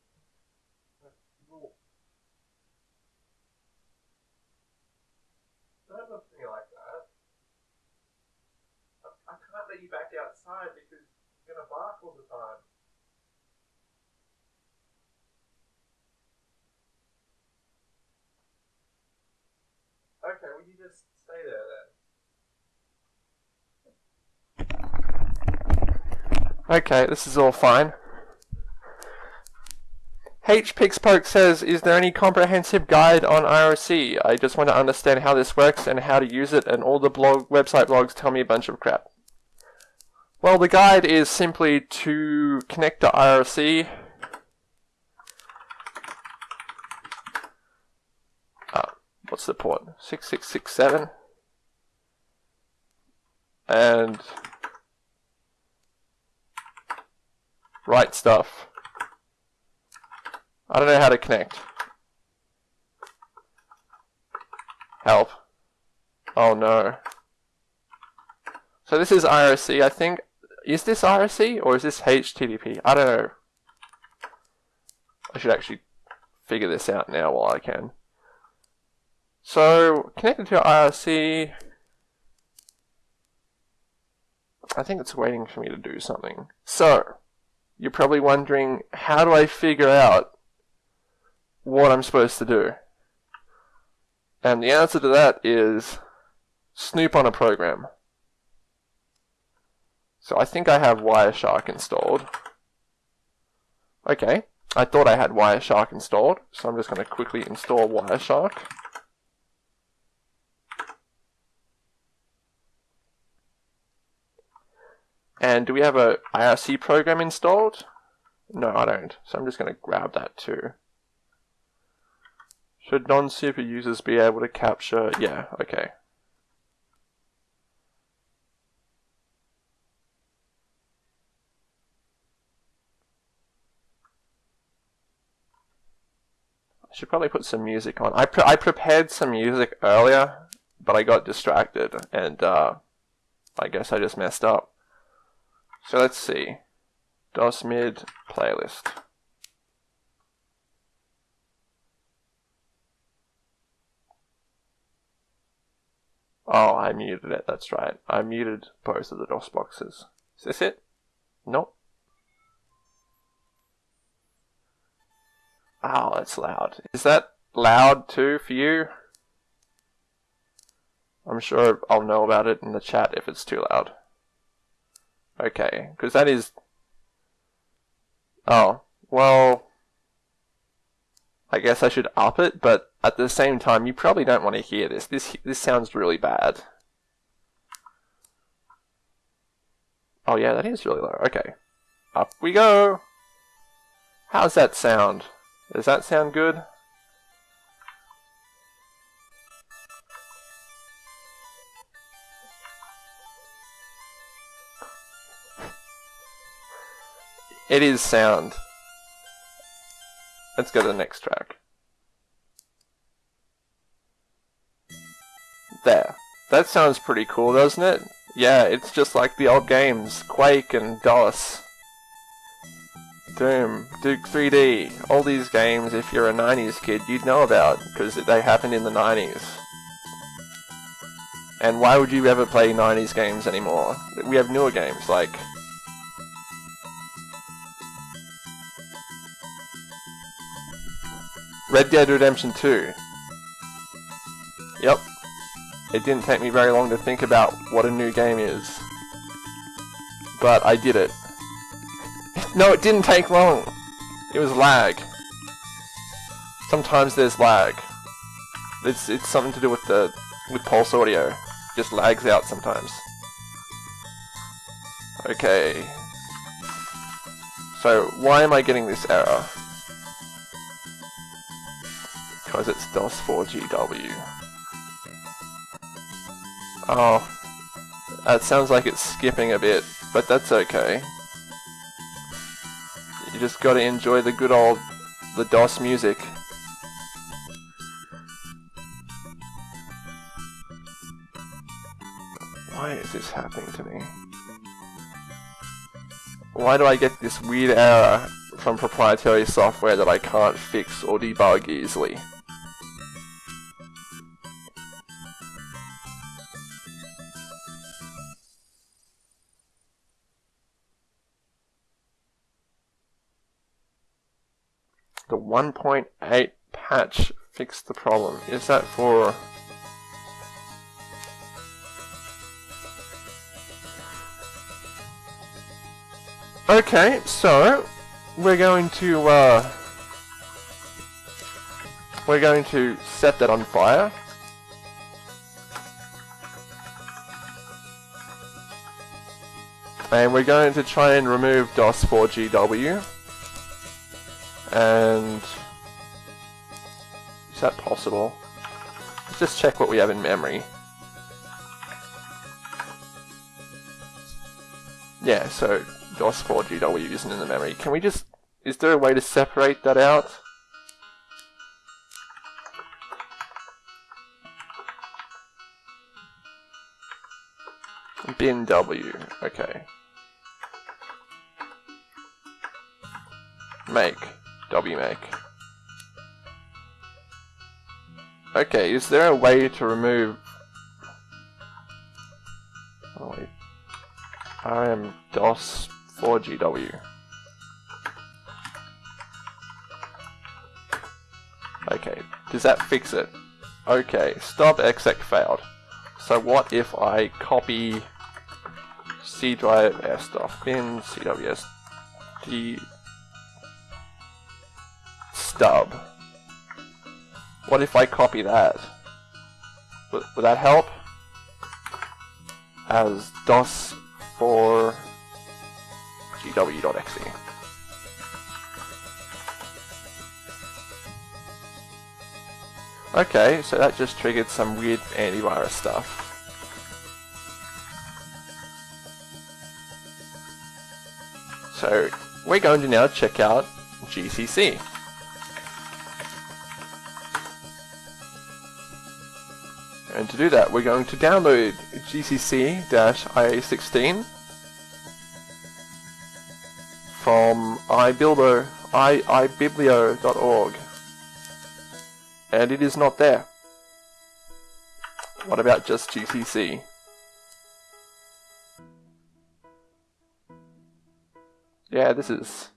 don't look at me like that. I, I can't let you back outside because you're going to bark all the time. Okay, will you just stay there then? Okay, this is all fine. HPixpoke says, is there any comprehensive guide on IRC? I just want to understand how this works and how to use it and all the blog website blogs tell me a bunch of crap. Well, the guide is simply to connect to IRC. Uh, what's the port? 6667. And write stuff. I don't know how to connect. Help. Oh no. So this is IRC, I think. Is this IRC or is this HTTP? I don't know. I should actually figure this out now while I can. So, connected to IRC, I think it's waiting for me to do something. So, you're probably wondering, how do I figure out what I'm supposed to do? And the answer to that is snoop on a program. So I think I have Wireshark installed. Okay, I thought I had Wireshark installed, so I'm just going to quickly install Wireshark. And do we have a IRC program installed? No, I don't. So I'm just going to grab that too. Should non-super users be able to capture? Yeah, okay. I should probably put some music on. I, pre I prepared some music earlier, but I got distracted, and uh, I guess I just messed up. So let's see. DOSMID playlist. Oh, I muted it, that's right. I muted both of the DOS boxes. Is this it? Nope. Oh, that's loud. Is that loud too for you? I'm sure I'll know about it in the chat if it's too loud. Okay, because that is... Oh, well... I guess I should up it, but at the same time, you probably don't want to hear this. This this sounds really bad. Oh yeah, that is really low. Okay. Up we go! How's that sound? Does that sound good? It is sound. Let's go to the next track. There. That sounds pretty cool, doesn't it? Yeah, it's just like the old games. Quake and DOS. Doom, Duke 3D, all these games, if you're a 90s kid, you'd know about, because they happened in the 90s. And why would you ever play 90s games anymore? We have newer games, like... Red Dead Redemption 2. Yep. It didn't take me very long to think about what a new game is. But I did it. No, it didn't take long. It was lag. Sometimes there's lag. It's it's something to do with the with pulse audio. Just lags out sometimes. Okay. So why am I getting this error? Because it's DOS4GW. Oh. That sounds like it's skipping a bit, but that's okay. You just gotta enjoy the good old, the DOS music. Why is this happening to me? Why do I get this weird error from proprietary software that I can't fix or debug easily? 1.8 patch fixed the problem. Is that for... Okay, so we're going to uh, we're going to set that on fire. And we're going to try and remove DOS4GW. And is that possible? Let's just check what we have in memory. Yeah, so DOS4GW isn't in the memory. Can we just... Is there a way to separate that out? Bin W, okay. Make, W make. Okay, is there a way to remove... Oh wait. RM DOS 4GW. Okay, does that fix it? Okay, stop exec failed. So what if I copy C drive S stuff bin CWS D stub? What if I copy that? Would, would that help? As DOS for gw.exe. Okay, so that just triggered some weird antivirus stuff. So we're going to now check out GCC. And to do that, we're going to download GCC-IA16 from ibuildo, i, ibiblio.org. And it is not there. What about just GCC? Yeah, this is...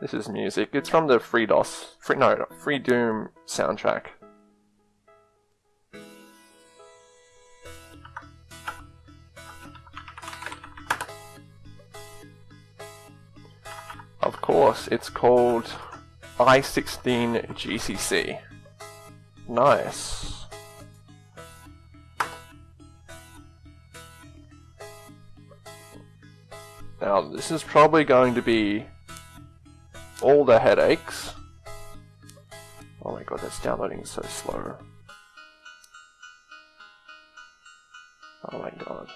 This is music. It's from the FreeDOS, free, no, Freedoom soundtrack. Course, it's called i16 GCC. Nice. Now, this is probably going to be all the headaches. Oh my god, that's downloading so slow. Oh my god.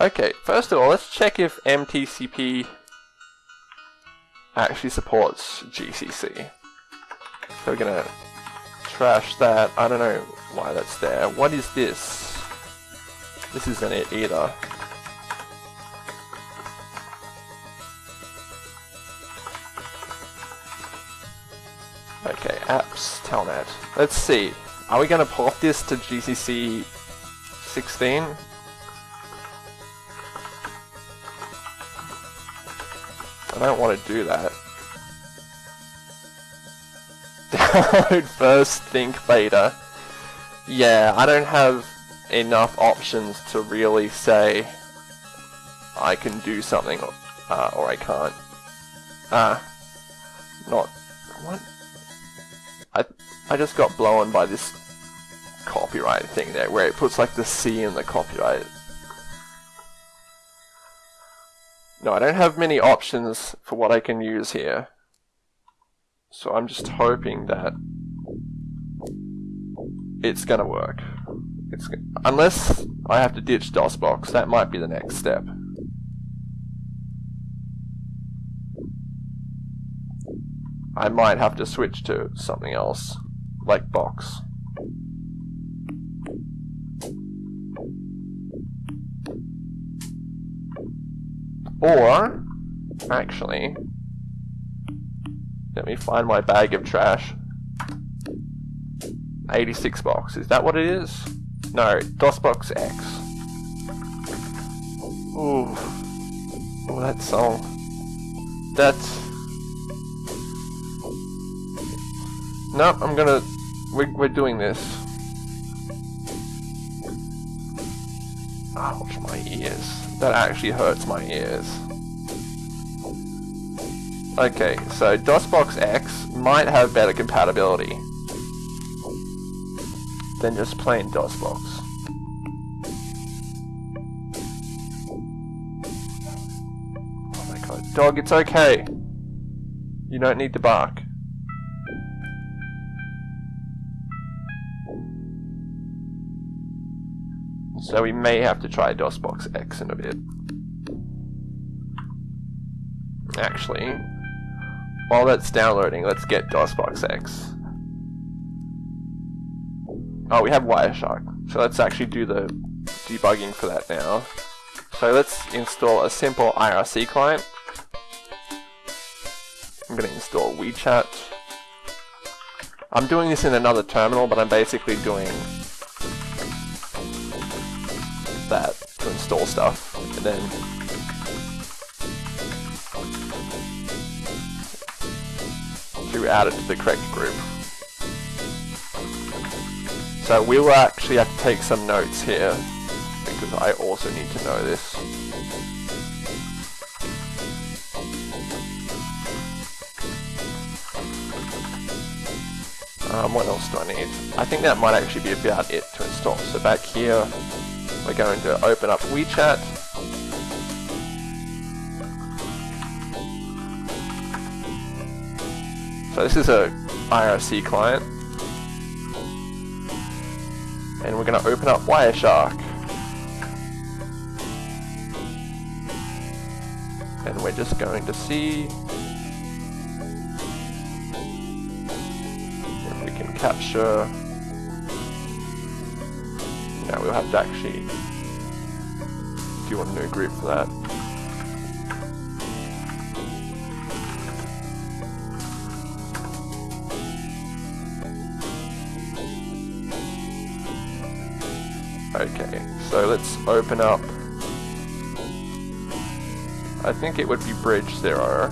Okay, first of all, let's check if MTCP actually supports GCC. So we're gonna trash that. I don't know why that's there. What is this? This isn't it either. Okay, apps, telnet. Let's see. Are we gonna port this to GCC 16? I don't want to do that. Download first, think beta. Yeah, I don't have enough options to really say I can do something uh, or I can't. Ah, uh, not what? I I just got blown by this copyright thing there, where it puts like the C in the copyright. No, I don't have many options for what I can use here. So I'm just hoping that it's gonna work. It's unless I have to ditch DOSBox, that might be the next step. I might have to switch to something else, like Box. Or, actually, let me find my bag of trash. 86 box, is that what it is? No, DOSBox X. Ooh. Oh, that song. That's... Nope, I'm gonna... We're, we're doing this. Ouch, my ears. That actually hurts my ears. Okay, so DOSBox X might have better compatibility than just plain DOSBox. Oh my god, dog, it's okay. You don't need to bark. So we may have to try DOSBox X in a bit. Actually, while that's downloading, let's get DOSBox X. Oh, we have Wireshark. So let's actually do the debugging for that now. So let's install a simple IRC client. I'm going to install WeeChat. I'm doing this in another terminal, but I'm basically doing that to install stuff, and then to add it to the correct group. So we will actually have to take some notes here, because I also need to know this. Um, what else do I need? I think that might actually be about it to install. So back here, we're going to open up WeeChat. So this is a IRC client. And we're going to open up Wireshark. And we're just going to see if we can capture now we'll have to actually do a new agree for that. Okay, so let's open up. I think it would be bridge zero.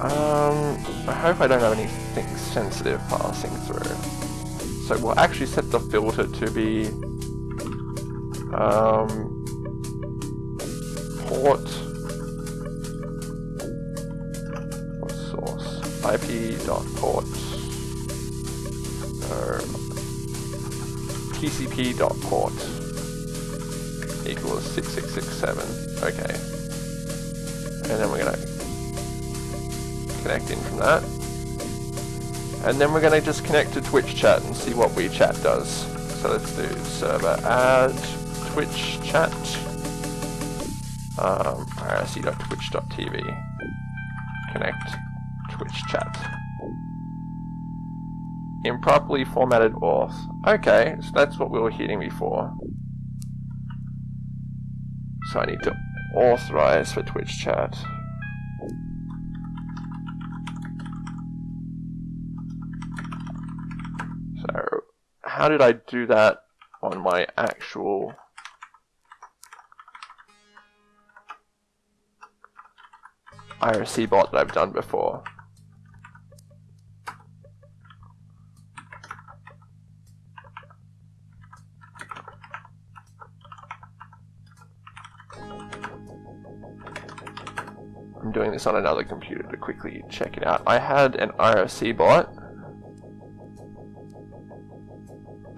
Um, I hope I don't have anything sensitive passing through. So we'll actually set the filter to be um, port. Source ip.port or tcp.port equals 6667 okay. And then we're gonna connect in from that. And then we're going to just connect to Twitch chat and see what WeeChat does. So let's do server add Twitch chat. Um, irc.twitch.tv. Connect Twitch chat. Improperly formatted auth. Okay, so that's what we were hitting before. So I need to authorize for Twitch chat. So how did I do that on my actual IRC bot that I've done before? I'm doing this on another computer to quickly check it out. I had an IRC bot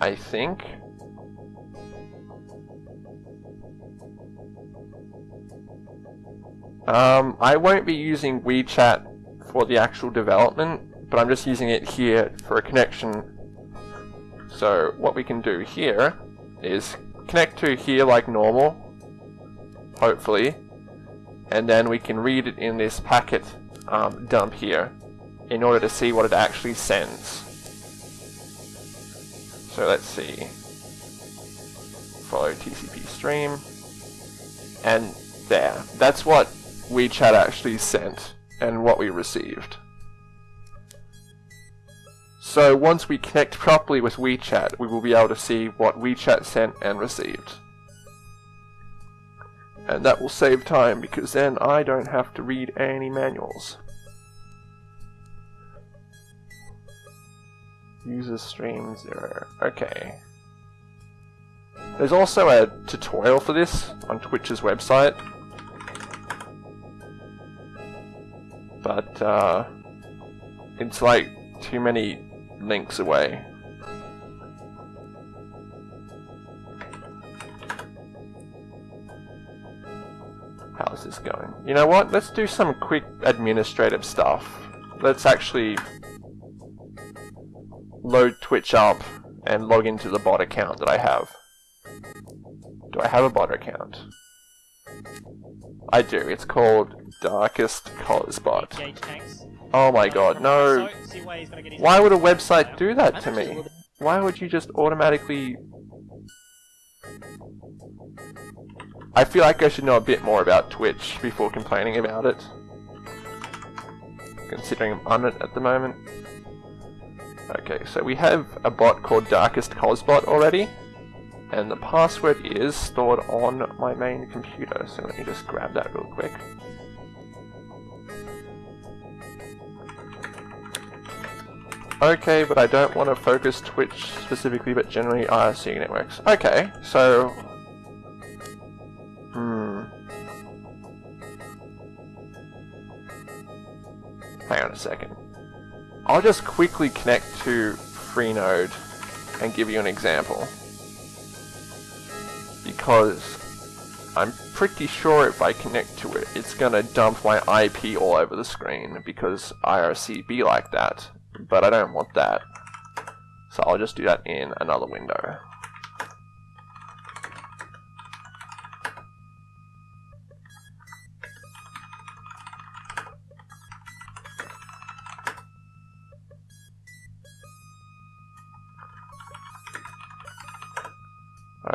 I think. Um, I won't be using WeeChat for the actual development, but I'm just using it here for a connection. So what we can do here is connect to here like normal, hopefully, and then we can read it in this packet um, dump here in order to see what it actually sends. So let's see. Follow TCP stream. And there. That's what WeeChat actually sent and what we received. So once we connect properly with WeeChat, we will be able to see what WeeChat sent and received. And that will save time because then I don't have to read any manuals. User stream zero. Okay. There's also a tutorial for this on Twitch's website. But, uh, it's like too many links away. How's this going? You know what? Let's do some quick administrative stuff. Let's actually load Twitch up and log into the bot account that I have. Do I have a bot account? I do. It's called Darkest Collars Bot. Oh my god, no. Why would a website do that to me? Why would you just automatically... I feel like I should know a bit more about Twitch before complaining about it. Considering I'm on it at the moment. Okay, so we have a bot called Darkest Cosbot already. And the password is stored on my main computer, so let me just grab that real quick. Okay, but I don't want to focus Twitch specifically, but generally IRC networks. Okay, so... Hmm... Hang on a second. I'll just quickly connect to Freenode and give you an example. Because I'm pretty sure if I connect to it, it's gonna dump my IP all over the screen because IRC be like that but I don't want that. So I'll just do that in another window.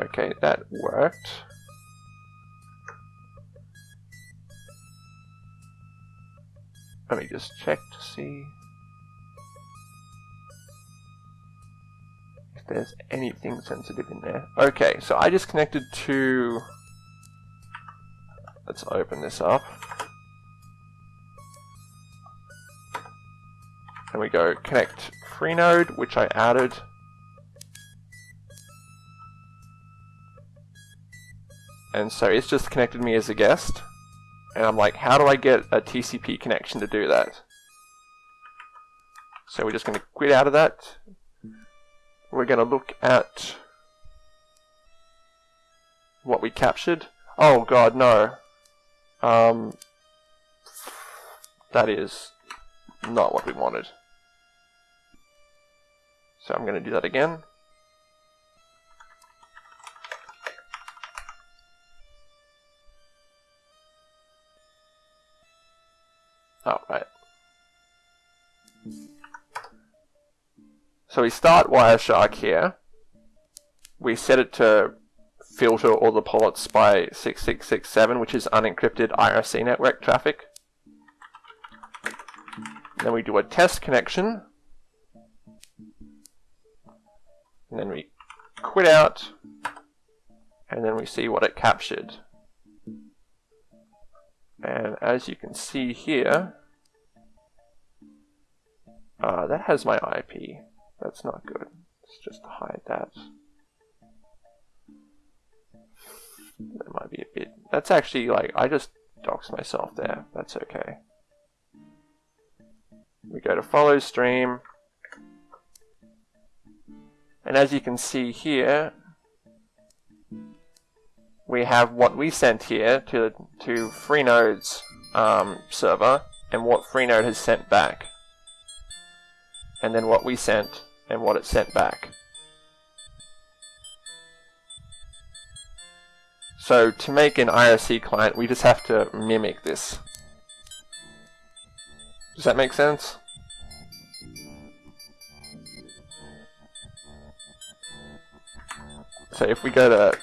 Okay, that worked. Let me just check to see. There's anything sensitive in there. Okay, so I just connected to... Let's open this up. And we go connect Freenode, which I added. And so it's just connected me as a guest. And I'm like, how do I get a TCP connection to do that? So we're just going to quit out of that, we're going to look at what we captured. Oh god, no. Um, that is not what we wanted. So I'm going to do that again. Oh, right. So we start Wireshark here. We set it to filter all the ports by 6667, which is unencrypted IRC network traffic. Then we do a test connection. And then we quit out. And then we see what it captured. And as you can see here, uh, that has my IP. That's not good. Let's just hide that. That might be a bit... That's actually like, I just doxed myself there. That's okay. We go to follow stream. And as you can see here, we have what we sent here to, to Freenode's um, server and what Freenode has sent back. And then what we sent and what it sent back. So to make an IRC client, we just have to mimic this. Does that make sense? So if we go to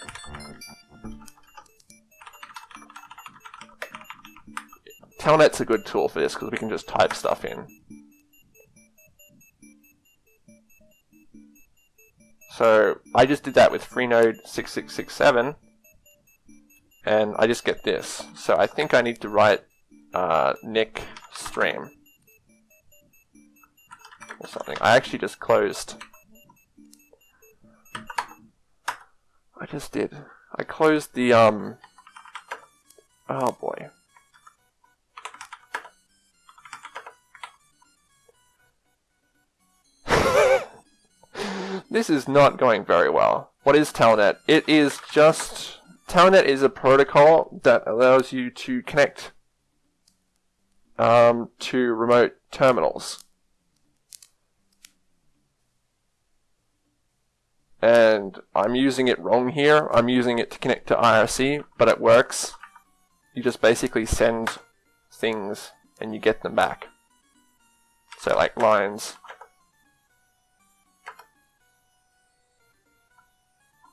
Telnet's a good tool for this because we can just type stuff in. So I just did that with Freenode 6667 and I just get this. So I think I need to write uh, Nick stream or something. I actually just closed. I just did. I closed the um. Oh boy. This is not going very well. What is Telnet? It is just... Telnet is a protocol that allows you to connect um, to remote terminals. And I'm using it wrong here. I'm using it to connect to IRC, but it works. You just basically send things and you get them back. So like lines.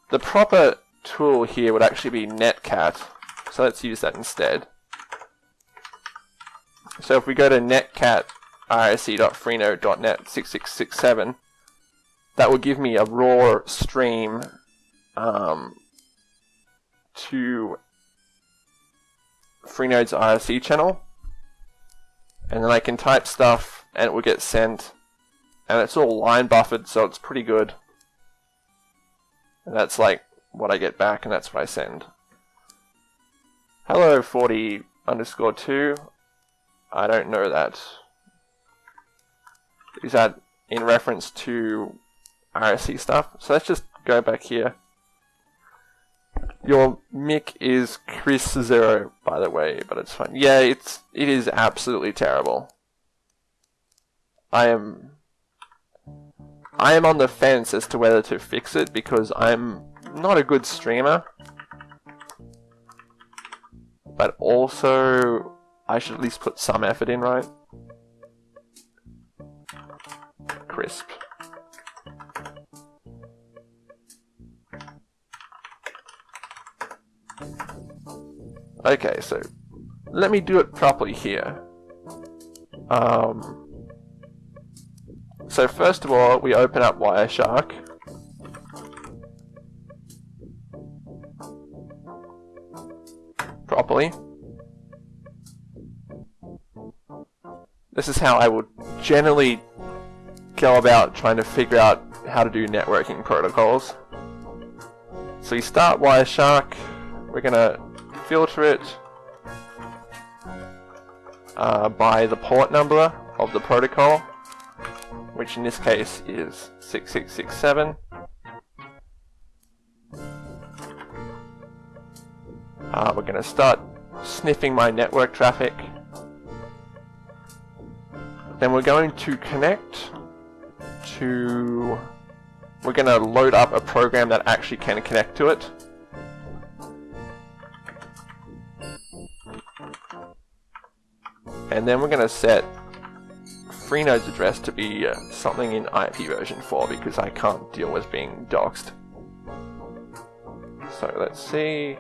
The proper tool here would actually be netcat. So let's use that instead. So if we go to netcat irc.freenode.net 6667, that will give me a raw stream um, to Freenode's IRC channel. And then I can type stuff and it will get sent. And it's all line buffered, so it's pretty good. And that's like what I get back, and that's what I send. Hello 40 underscore 2. I don't know that. Is that in reference to RSC stuff? So let's just go back here. Your mic is Chris Zero, by the way, but it's fine. Yeah, it's it is absolutely terrible. I am I am on the fence as to whether to fix it because I'm not a good streamer. But also, I should at least put some effort in, right? Crisp. Okay, so let me do it properly here. Um, so first of all, we open up Wireshark. Properly. This is how I would generally go about trying to figure out how to do networking protocols. So you start Wireshark, we're gonna filter it uh, by the port number of the protocol, which in this case is 6667. Uh, we're going to start sniffing my network traffic. Then we're going to connect to... We're going to load up a program that actually can connect to it. And then we're going to set Freenode's address to be uh, something in IP version 4 because I can't deal with being doxed. So let's see.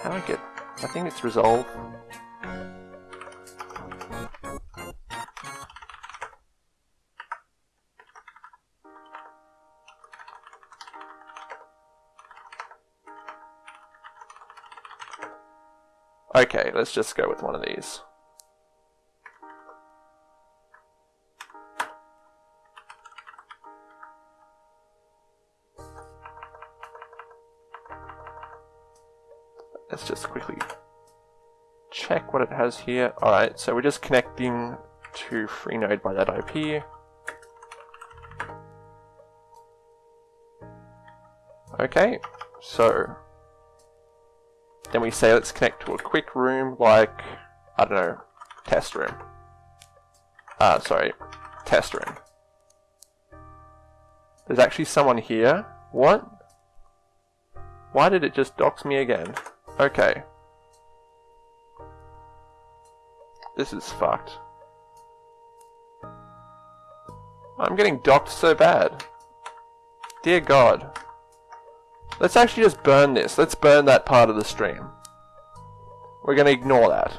How do I get... I think it's resolved. Okay, let's just go with one of these. Let's just quickly check what it has here. Alright, so we're just connecting to Freenode by that IP. Okay, so then we say let's connect to a quick room like, I don't know, test room. Uh, sorry, test room. There's actually someone here. What? Why did it just dox me again? Okay. This is fucked. I'm getting docked so bad. Dear God. Let's actually just burn this. Let's burn that part of the stream. We're going to ignore that.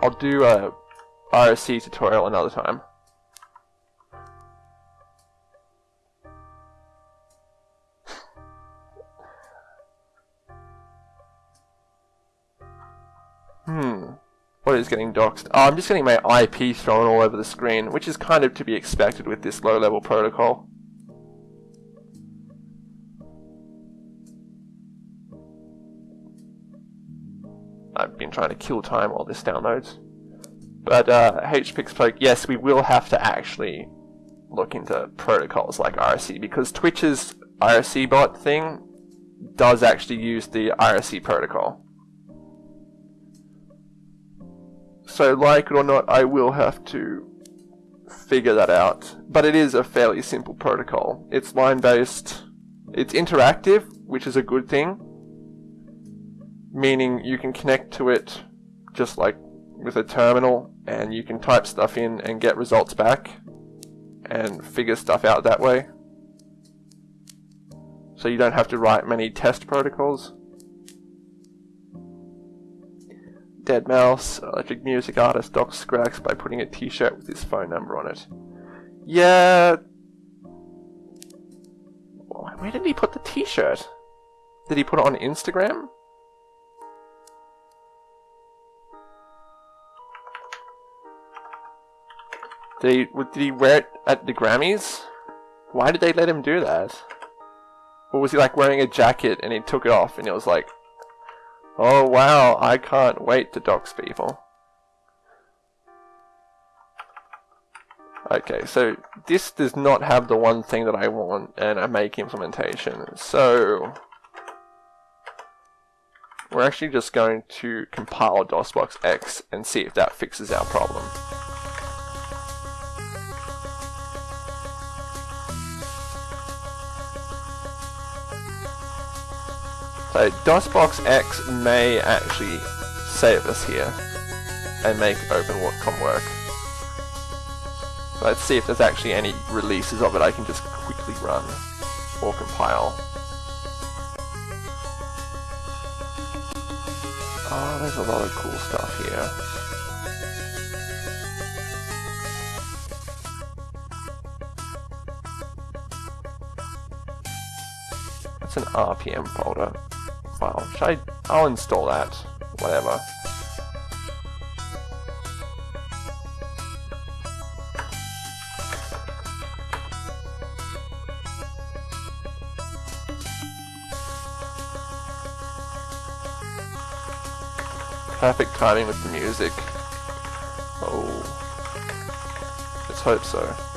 I'll do a IRC tutorial another time. hmm. What is getting doxed? Oh, I'm just getting my IP thrown all over the screen, which is kind of to be expected with this low-level protocol. I've been trying to kill time while this downloads. But uh, HPixPoke, yes, we will have to actually look into protocols like IRC because Twitch's IRC bot thing does actually use the IRC protocol. So like it or not, I will have to figure that out. But it is a fairly simple protocol. It's line-based, it's interactive, which is a good thing. Meaning you can connect to it just like with a terminal and you can type stuff in and get results back and figure stuff out that way. So you don't have to write many test protocols. deadmau5, electric music artist, Doc Scrax by putting a t-shirt with his phone number on it. Yeah. Where did he put the t-shirt? Did he put it on Instagram? Did he, did he wear it at the Grammys? Why did they let him do that? Or was he like wearing a jacket and he took it off and it was like, Oh wow, I can't wait to dox people. Okay, so this does not have the one thing that I want in a make implementation. So we're actually just going to compile DOSBox X and see if that fixes our problem. So DOSBox X may actually save us here and make OpenWatcom work. Let's see if there's actually any releases of it I can just quickly run or compile. Oh, there's a lot of cool stuff here. It's an RPM folder. Well, should I... I'll install that. Whatever. Perfect timing with the music. Oh. Let's hope so.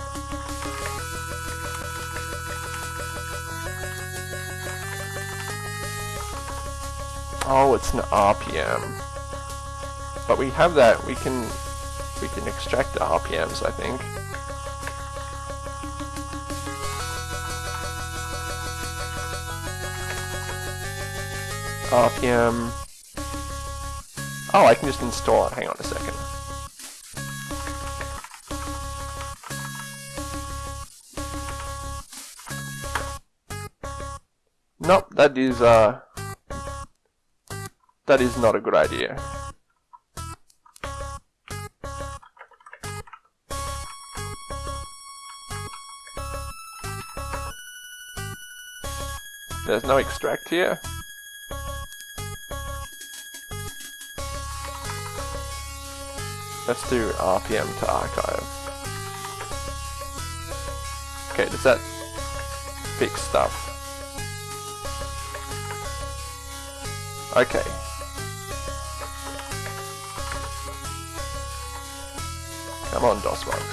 Oh, it's an RPM. But we have that, we can we can extract the RPMs, I think. RPM. Oh, I can just install it. Hang on a second. Nope, that is uh that is not a good idea. There's no extract here. Let's do RPM to archive. Okay, does that fix stuff? Okay, Come on, DOSBox.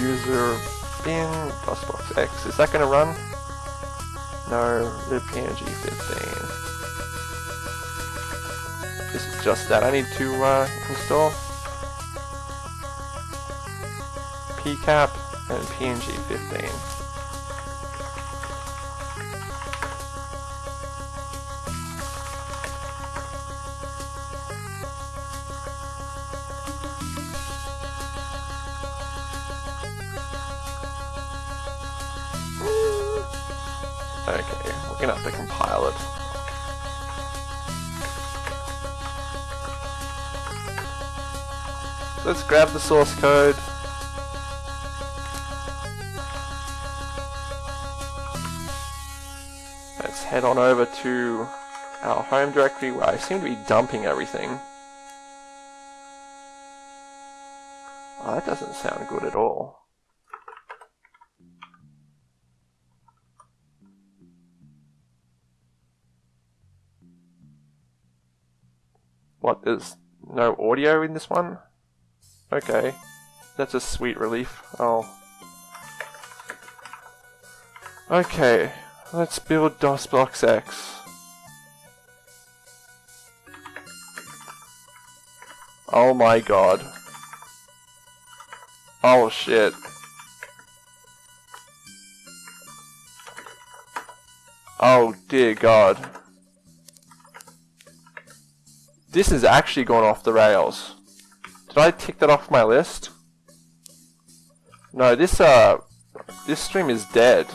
User bin DOSBox X. Is that going to run? No, the PNG 15. This is just that I need to uh, install. PCAP and PNG 15. Source code. Let's head on over to our home directory where I seem to be dumping everything. Oh, that doesn't sound good at all. What, there's no audio in this one? Okay. That's a sweet relief. Oh. Okay. Let's build DOSBox X. Oh my god. Oh shit. Oh dear god. This is actually gone off the rails. Did I tick that off my list? No, this uh this stream is dead.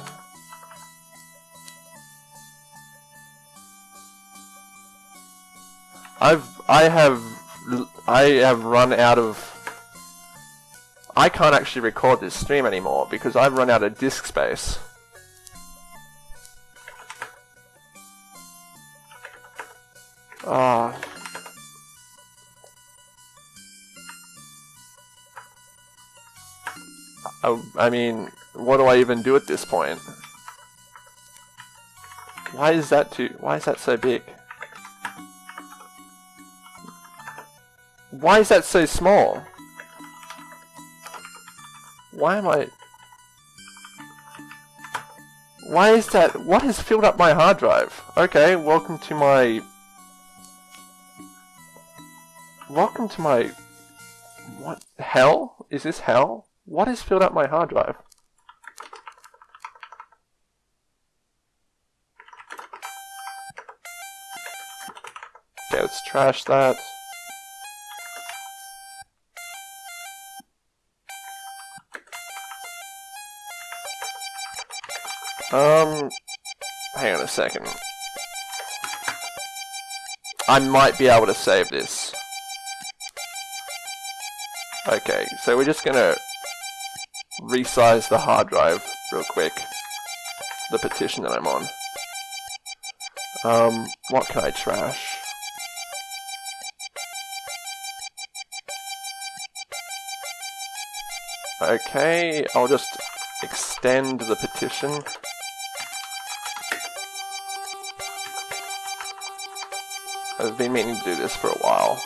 I've I have I have run out of I can't actually record this stream anymore because I've run out of disk space. Ah. I, I mean, what do I even do at this point? Why is that too, why is that so big? Why is that so small? Why am I... Why is that... What has filled up my hard drive? Okay, welcome to my... Welcome to my... What? Hell? Is this hell? What has filled up my hard drive? Okay, let's trash that. Um, hang on a second. I might be able to save this. Okay, so we're just gonna resize the hard drive real quick. The petition that I'm on. Um, what can I trash? Okay, I'll just extend the petition. I've been meaning to do this for a while.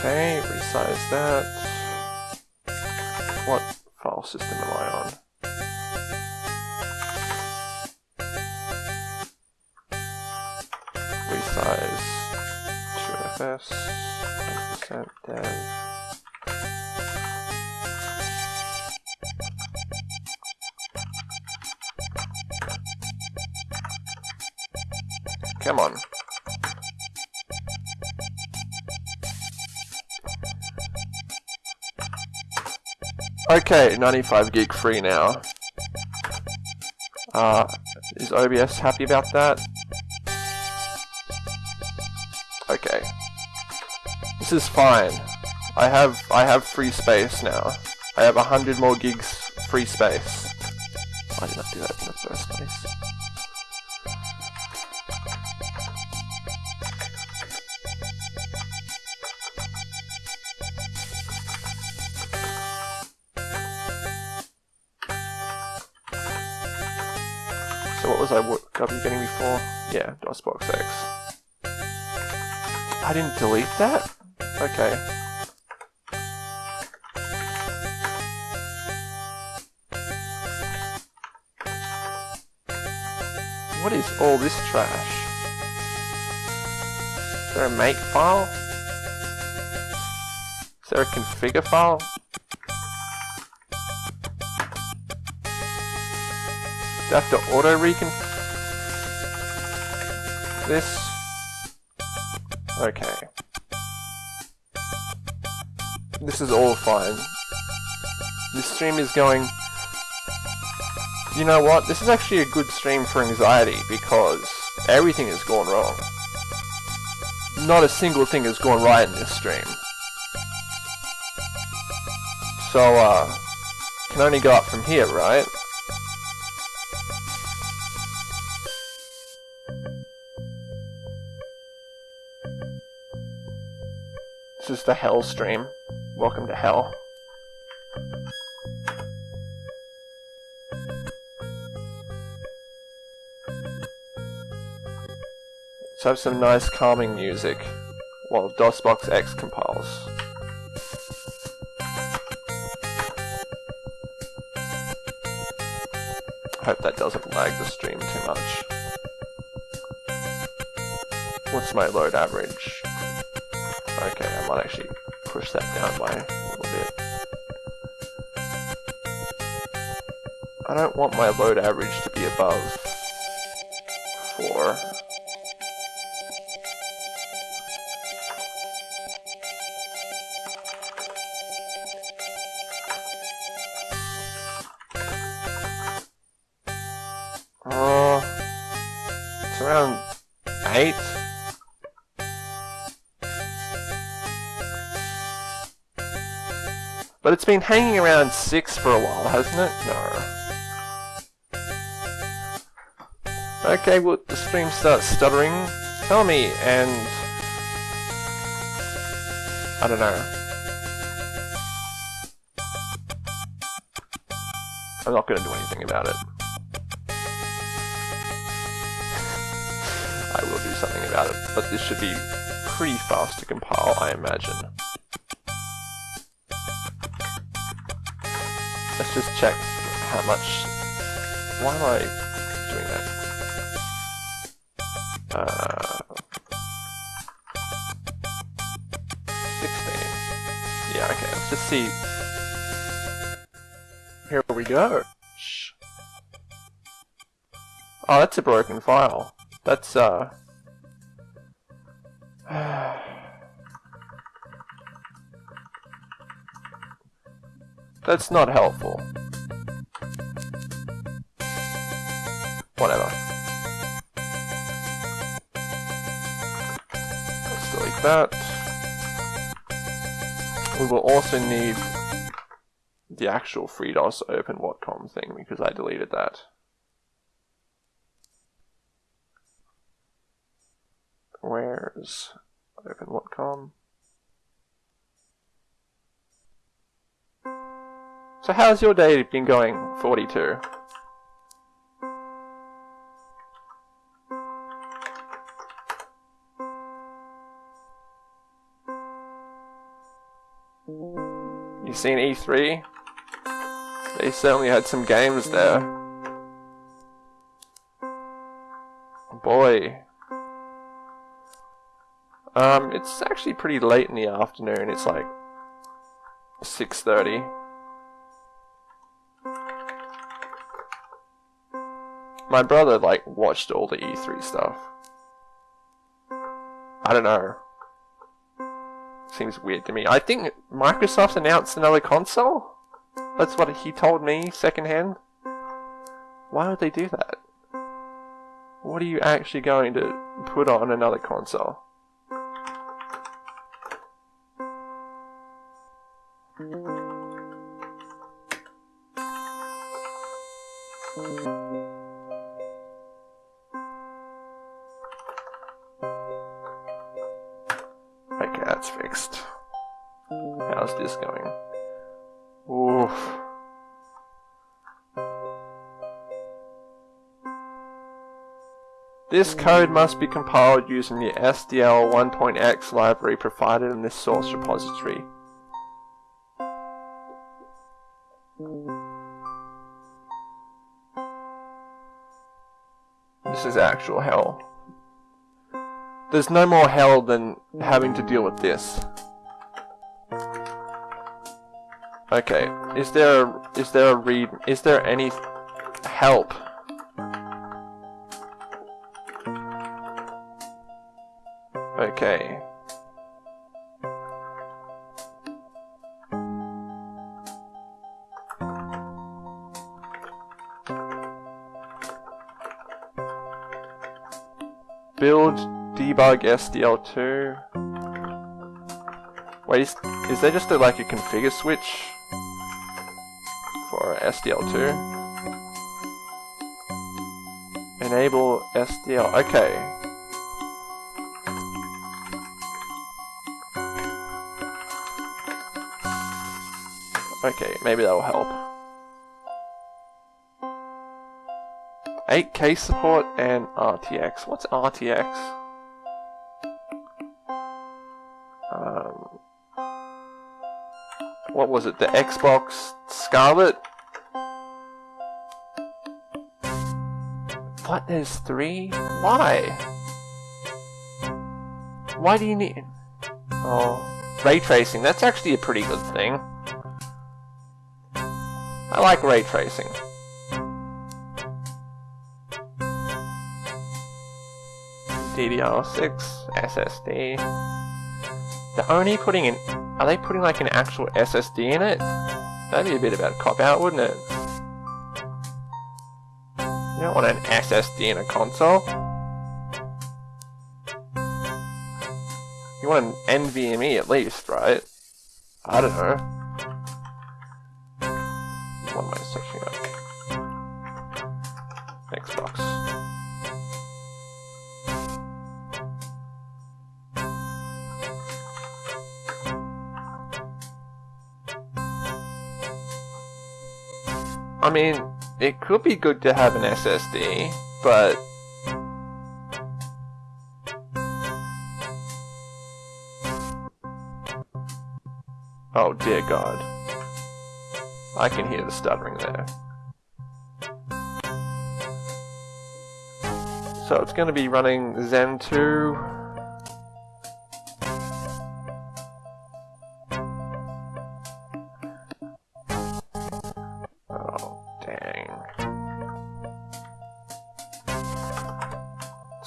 Okay, resize that. What file system am I on? Okay, 95 gig free now. Uh, is OBS happy about that? Okay. This is fine. I have I have free space now. I have 100 more gigs free space. That? Okay. What is all this trash? Is there a make file? Is there a configure file? Do I have to auto recon this? Okay. This is all fine. This stream is going... You know what? This is actually a good stream for anxiety because everything has gone wrong. Not a single thing has gone right in this stream. So, uh, can only go up from here, right? This is the Hell stream. Welcome to Hell. Let's have some nice calming music while DOSBox X compiles. Hope that doesn't lag the stream too much. What's my load average? Okay, I might actually push that down by a little bit. I don't want my load average to be above 4. Been hanging around 6 for a while, hasn't it? No. Okay, well, the stream starts stuttering. Tell me, and... I don't know. I'm not going to do anything about it. I will do something about it, but this should be pretty fast to compile, I imagine. Let's just check how much... Why am I doing that? Uh, 16. Yeah, okay, let's just see. Here we go. Oh, that's a broken file. That's, uh... That's not helpful. Whatever. Let's delete that. We will also need the actual FreeDOS OpenWatcom thing because I deleted that. Where's OpenWatcom? So how's your day been going, 42? You seen E3? They certainly had some games there. Boy. Um, it's actually pretty late in the afternoon. It's like 6.30. My brother, like, watched all the E3 stuff. I don't know. Seems weird to me. I think Microsoft announced another console? That's what he told me secondhand. Why would they do that? What are you actually going to put on another console? This code must be compiled using the SDL 1.x library provided in this source repository. This is actual hell. There's no more hell than having to deal with this. Okay, is there is there a read is there any help debug SDL2. Wait, is, is there just a, like a configure switch for SDL2? Enable SDL. Okay. Okay, maybe that will help. 8K support and RTX. What's RTX? Was it? The Xbox Scarlett? But there's three? Why? Why do you need... Oh, ray tracing. That's actually a pretty good thing. I like ray tracing. DDR6, SSD. They're only putting in... Are they putting like an actual SSD in it? That'd be a bit of a cop-out, wouldn't it? You don't want an SSD in a console. You want an NVMe at least, right? I don't know. What am I searching I mean, it could be good to have an SSD, but Oh dear god. I can hear the stuttering there. So it's going to be running Zen 2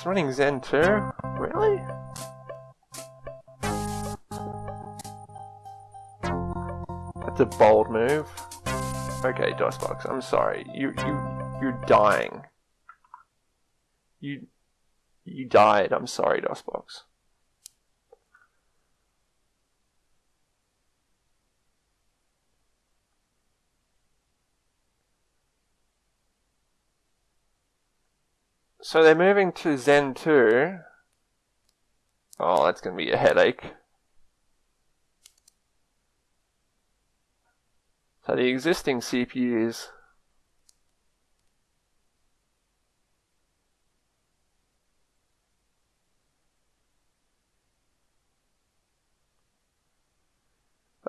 It's running Zen 2? Really? That's a bold move. Okay, DOSBox, I'm sorry. You you you're dying. You you died. I'm sorry, DOSBox. So they're moving to Zen 2. Oh, that's going to be a headache. So the existing CPUs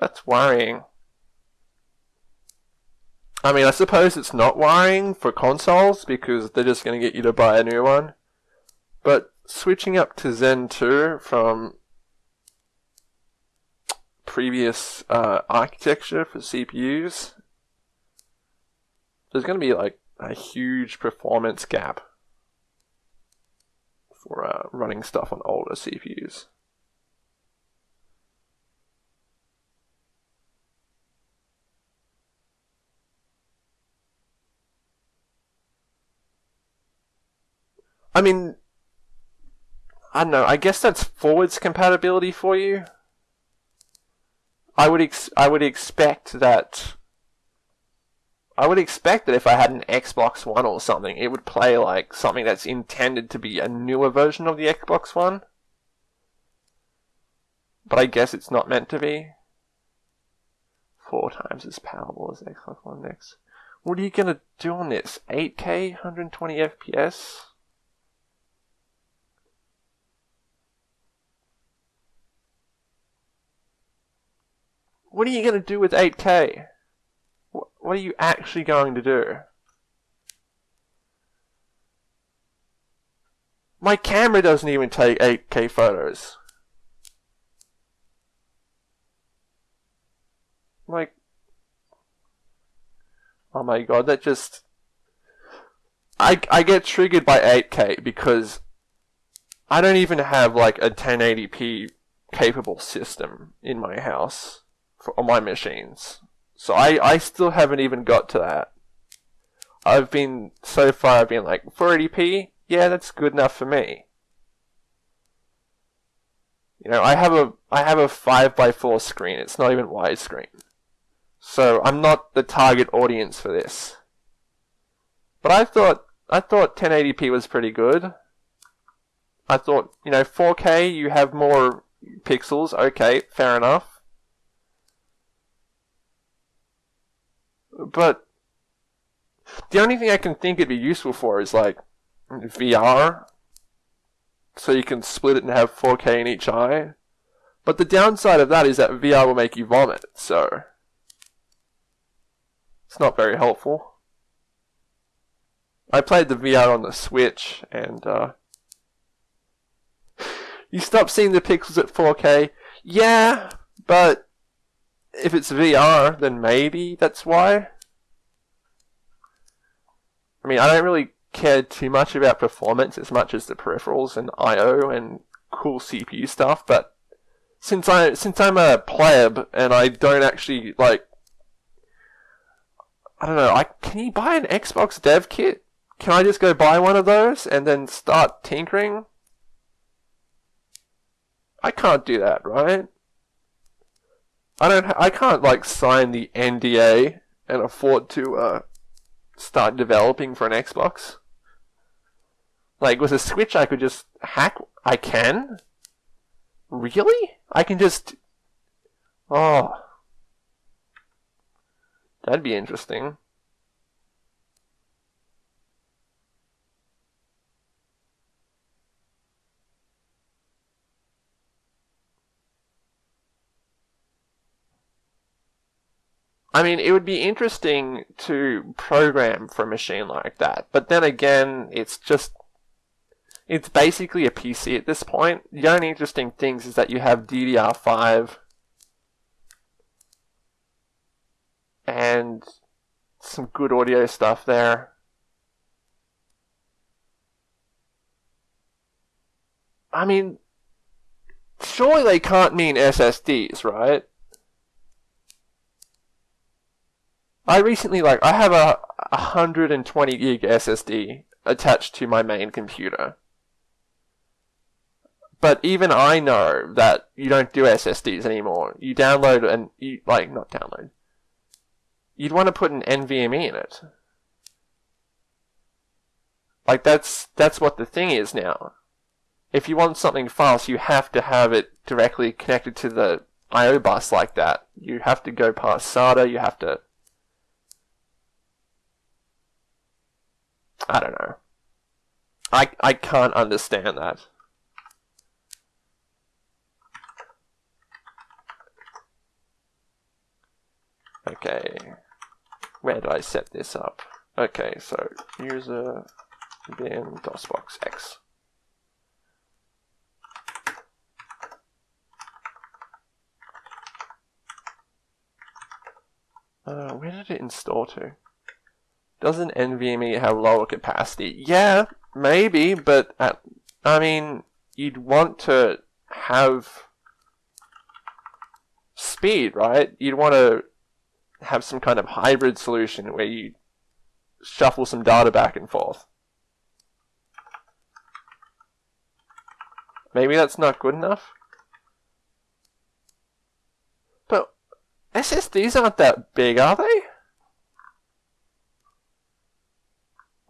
That's worrying. I mean, I suppose it's not worrying for consoles because they're just going to get you to buy a new one. But switching up to Zen 2 from previous uh, architecture for CPUs, there's going to be like a huge performance gap for uh, running stuff on older CPUs. I mean, I don't know. I guess that's forwards compatibility for you. I would ex- I would expect that. I would expect that if I had an Xbox One or something, it would play like something that's intended to be a newer version of the Xbox One. But I guess it's not meant to be. Four times as powerful as Xbox One X. What are you gonna do on this? 8K, 120 FPS? What are you going to do with 8K? What are you actually going to do? My camera doesn't even take 8K photos. Like, oh my god, that just. I, I get triggered by 8K because I don't even have like a 1080p capable system in my house for, on my machines. So I, I still haven't even got to that. I've been, so far I've been like, 480p? Yeah, that's good enough for me. You know, I have a, I have a 5x4 screen, it's not even widescreen. So I'm not the target audience for this. But I thought, I thought 1080p was pretty good. I thought, you know, 4K, you have more pixels, okay, fair enough. But the only thing I can think it'd be useful for is like VR. So you can split it and have 4K in each eye. But the downside of that is that VR will make you vomit, so it's not very helpful. I played the VR on the Switch, and uh, you stop seeing the pixels at 4K. Yeah, but if it's VR, then maybe that's why. I mean, I don't really care too much about performance as much as the peripherals and I/O and cool CPU stuff, but since I since I'm a pleb and I don't actually like I don't know, I can you buy an Xbox dev kit? Can I just go buy one of those and then start tinkering? I can't do that, right? I don't I can't like sign the NDA and afford to uh start developing for an Xbox. Like with a Switch I could just hack I can? Really? I can just Oh. That'd be interesting. I mean, it would be interesting to program for a machine like that, but then again, it's just it's basically a PC at this point. The only interesting things is that you have DDR5 and some good audio stuff there. I mean, surely they can't mean SSDs, right? I recently, like, I have a 120 gig SSD attached to my main computer. But even I know that you don't do SSDs anymore. You download and you like not download. You'd want to put an NVMe in it. Like that's that's what the thing is now. If you want something fast, you have to have it directly connected to the I/O bus like that. You have to go past SATA. You have to. I don't know. I I can't understand that. Okay, where do I set this up? Okay, so user bin DOSBox X. Uh, where did it install to? Doesn't NVMe have lower capacity? Yeah, maybe, but at, I mean, you'd want to have speed, right? You'd want to have some kind of hybrid solution where you shuffle some data back and forth. Maybe that's not good enough. But SSDs aren't that big, are they?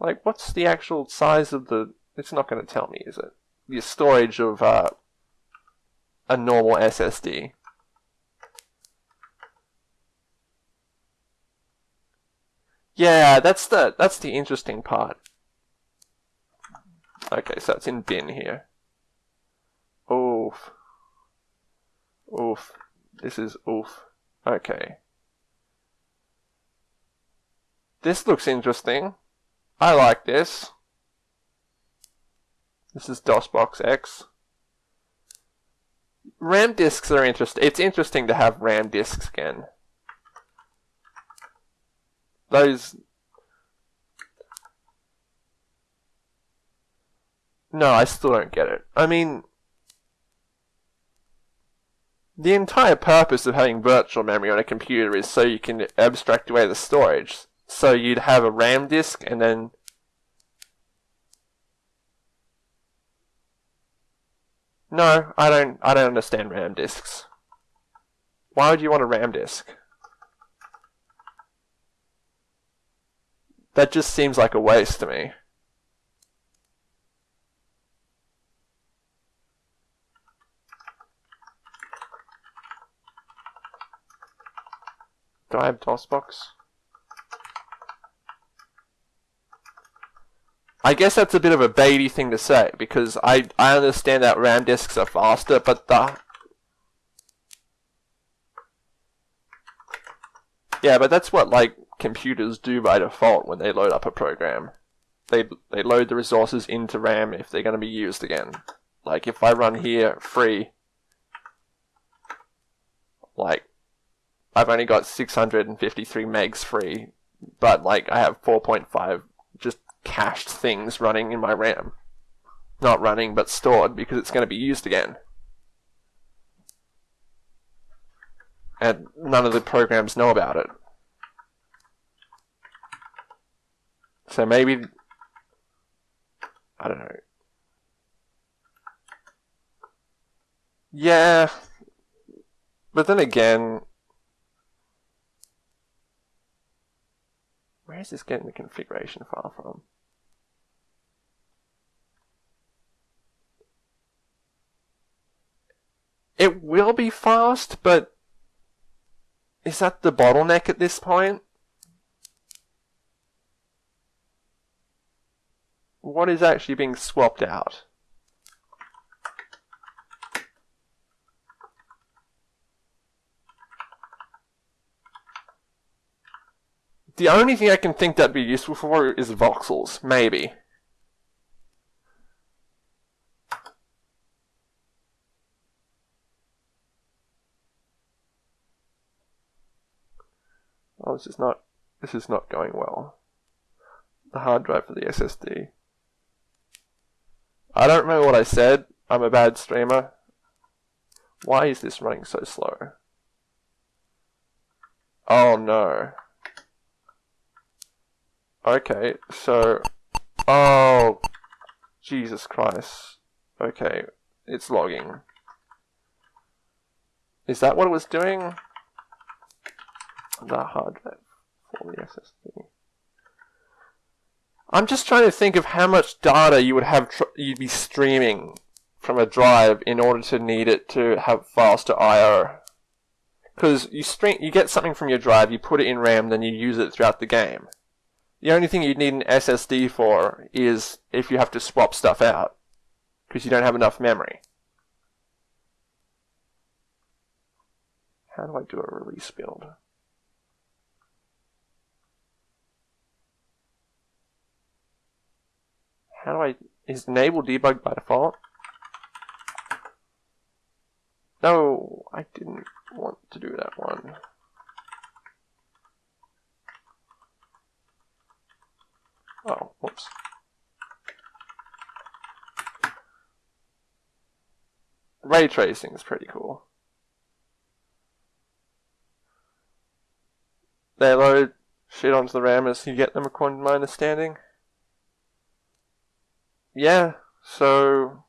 Like, what's the actual size of the... It's not going to tell me, is it? The storage of uh, a normal SSD. Yeah, that's the that's the interesting part. Okay, so it's in bin here. Oof. Oof. This is oof. Okay. This looks interesting. I like this. This is DOSBox X. RAM disks are interesting. It's interesting to have RAM disks again those No, I still don't get it. I mean, the entire purpose of having virtual memory on a computer is so you can abstract away the storage. So you'd have a RAM disk and then No, I don't I don't understand RAM disks. Why would you want a RAM disk? That just seems like a waste to me. Do I have DOSBox? I guess that's a bit of a baby thing to say because I I understand that RAM disks are faster, but the yeah, but that's what like computers do by default when they load up a program. they they load the resources into RAM if they're going to be used again. Like if I run here free, like I've only got 653 megs free, but like I have 4.5 just cached things running in my RAM. Not running, but stored because it's going to be used again. And none of the programs know about it. So maybe, I don't know. Yeah, but then again, where is this getting the configuration file from? It will be fast, but is that the bottleneck at this point? What is actually being swapped out? The only thing I can think that'd be useful for is voxels, maybe. Oh, this is not this is not going well. The hard drive for the SSD. I don't remember what I said. I'm a bad streamer. Why is this running so slow? Oh no. Okay, so... Oh, Jesus Christ. Okay, it's logging. Is that what it was doing? The hard drive for the SSD. I'm just trying to think of how much data you would have you'd be streaming from a drive in order to need it to have faster I/O. Because you stream, you get something from your drive, you put it in RAM, then you use it throughout the game. The only thing you'd need an SSD for is if you have to swap stuff out, because you don't have enough memory. How do I do a release build? How do I... Is enable debug by default? No, I didn't want to do that one. Oh, whoops. Ray tracing is pretty cool. They load shit onto the RAM as you get them according to my understanding. Yeah, so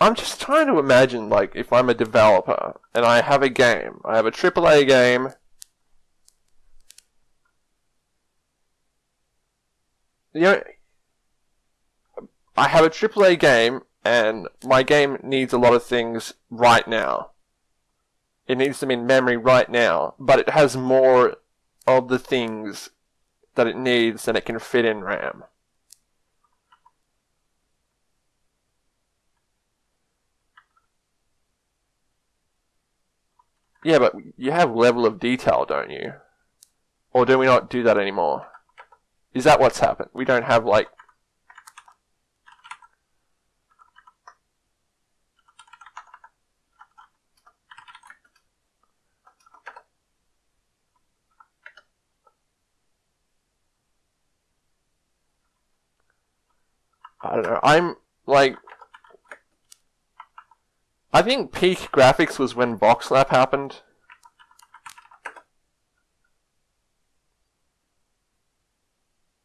I'm just trying to imagine, like, if I'm a developer and I have a game, I have a AAA game. You know, I have a AAA game and my game needs a lot of things right now. It needs them in memory right now, but it has more of the things that it needs than it can fit in RAM. Yeah, but you have level of detail, don't you? Or do we not do that anymore? Is that what's happened? We don't have, like... I don't know. I'm, like... I think peak graphics was when Voxlap happened.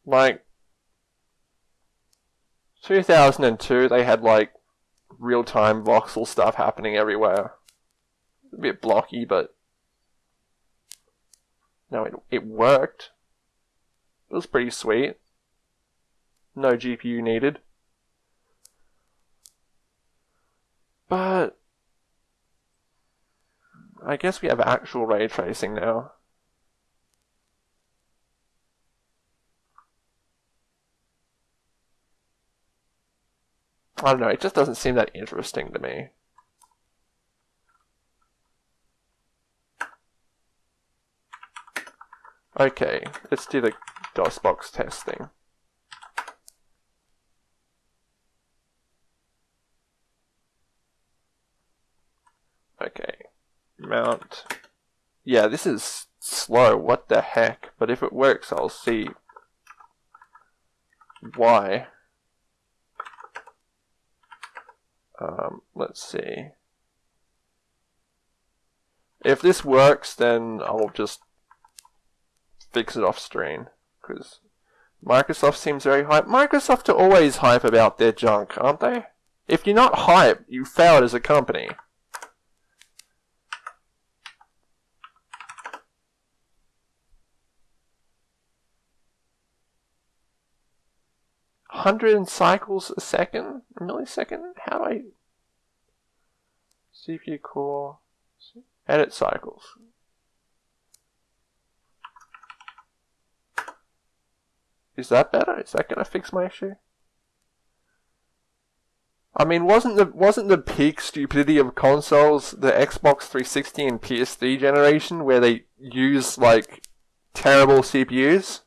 Like, 2002, they had like real-time voxel stuff happening everywhere. A bit blocky, but no, it, it worked. It was pretty sweet. No GPU needed. But I guess we have actual ray tracing now. I don't know, it just doesn't seem that interesting to me. Okay, let's do the DOSBox testing. Okay, mount. Yeah, this is slow, what the heck? But if it works, I'll see why. Um, let's see. If this works, then I'll just fix it off screen. Because Microsoft seems very hype. Microsoft are always hype about their junk, aren't they? If you're not hype, you failed as a company. Hundred cycles a second, a millisecond. How do I? CPU core, edit cycles. Is that better? Is that gonna fix my issue? I mean, wasn't the wasn't the peak stupidity of consoles the Xbox 360 and PS3 generation where they use like terrible CPUs?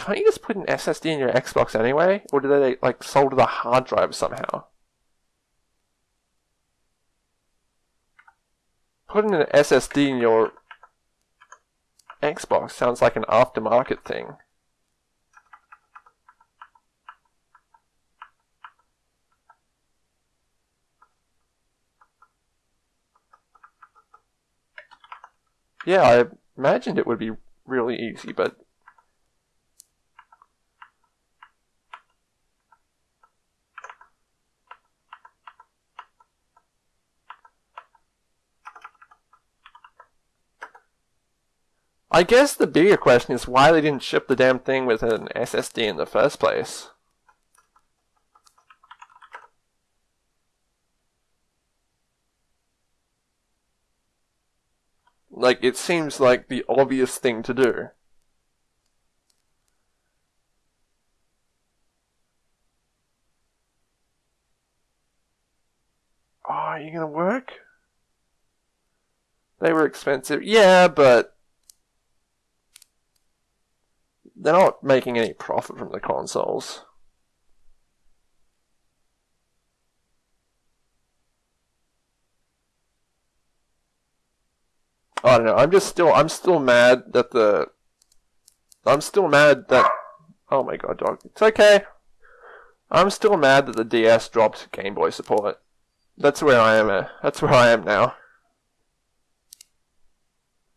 Can't you just put an SSD in your Xbox anyway? Or do they like solder the hard drive somehow? Putting an SSD in your Xbox sounds like an aftermarket thing. Yeah, I imagined it would be really easy, but I guess the bigger question is why they didn't ship the damn thing with an SSD in the first place. Like, it seems like the obvious thing to do. Oh, are you gonna work? They were expensive. Yeah, but they're not making any profit from the consoles. I don't know. I'm just still. I'm still mad that the. I'm still mad that. Oh my god, dog. It's okay. I'm still mad that the DS dropped Game Boy support. That's where I am. At. That's where I am now.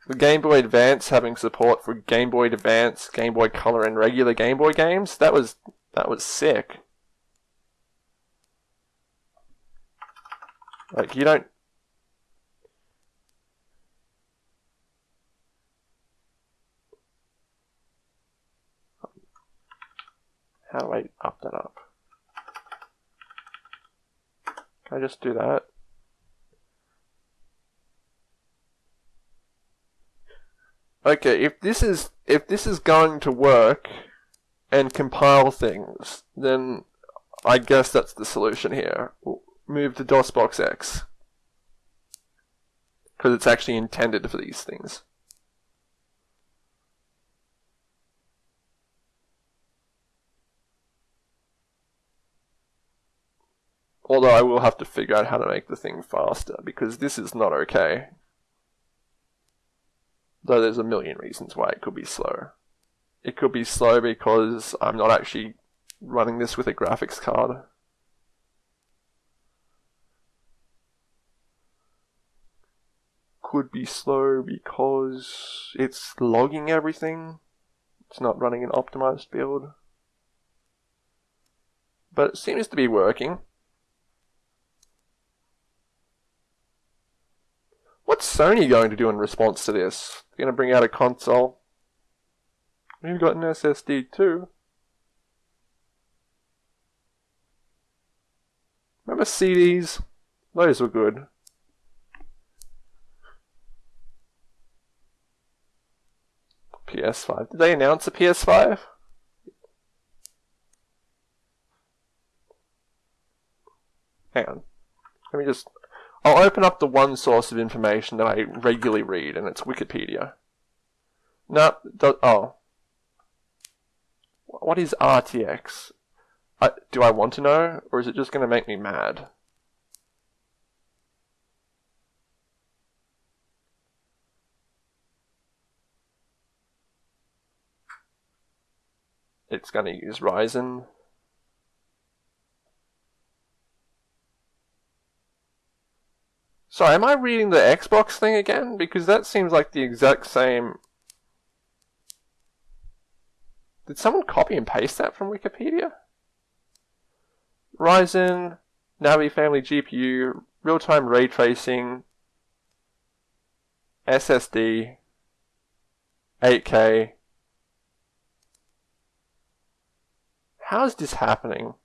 The Game Boy Advance having support for Game Boy Advance, Game Boy Color, and regular Game Boy games, that was that was sick. Like you don't How do I up that up? Can I just do that? Okay, if this is if this is going to work and compile things, then I guess that's the solution here. Move to DOSBox X. Because it's actually intended for these things. Although I will have to figure out how to make the thing faster, because this is not okay. Though there's a million reasons why it could be slow. It could be slow because I'm not actually running this with a graphics card. Could be slow because it's logging everything. It's not running an optimized build. But it seems to be working. What's Sony going to do in response to this? They're going to bring out a console. We've got an SSD too. Remember CDs? Those were good. PS5. Did they announce a PS5? Hang on. Let me just I'll open up the one source of information that I regularly read, and it's Wikipedia. No, oh. What is RTX? I, do I want to know, or is it just going to make me mad? It's going to use Ryzen. Sorry, am I reading the Xbox thing again? Because that seems like the exact same... Did someone copy and paste that from Wikipedia? Ryzen, Navi family GPU, real-time ray tracing, SSD, 8K. How is this happening?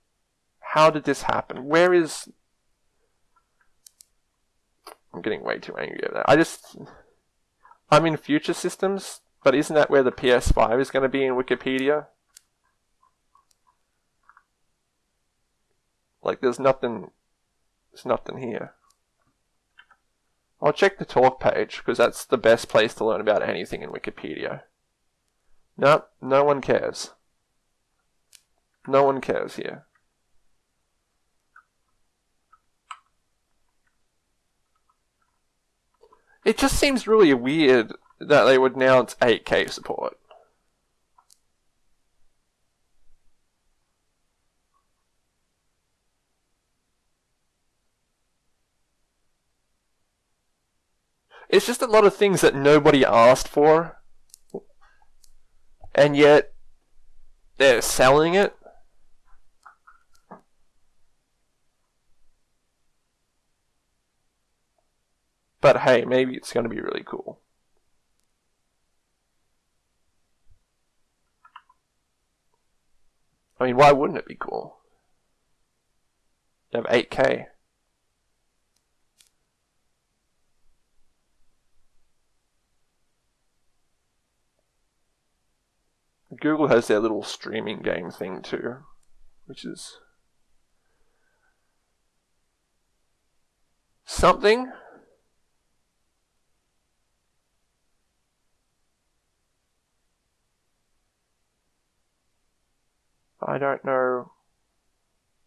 How did this happen? Where is I'm getting way too angry at that. I just, I'm in future systems, but isn't that where the PS5 is going to be in Wikipedia? Like, there's nothing, there's nothing here. I'll check the talk page, because that's the best place to learn about anything in Wikipedia. No, no one cares. No one cares here. It just seems really weird that they would announce 8K support. It's just a lot of things that nobody asked for. And yet, they're selling it. But hey, maybe it's going to be really cool. I mean, why wouldn't it be cool? You have 8K. Google has their little streaming game thing too, which is something. I don't know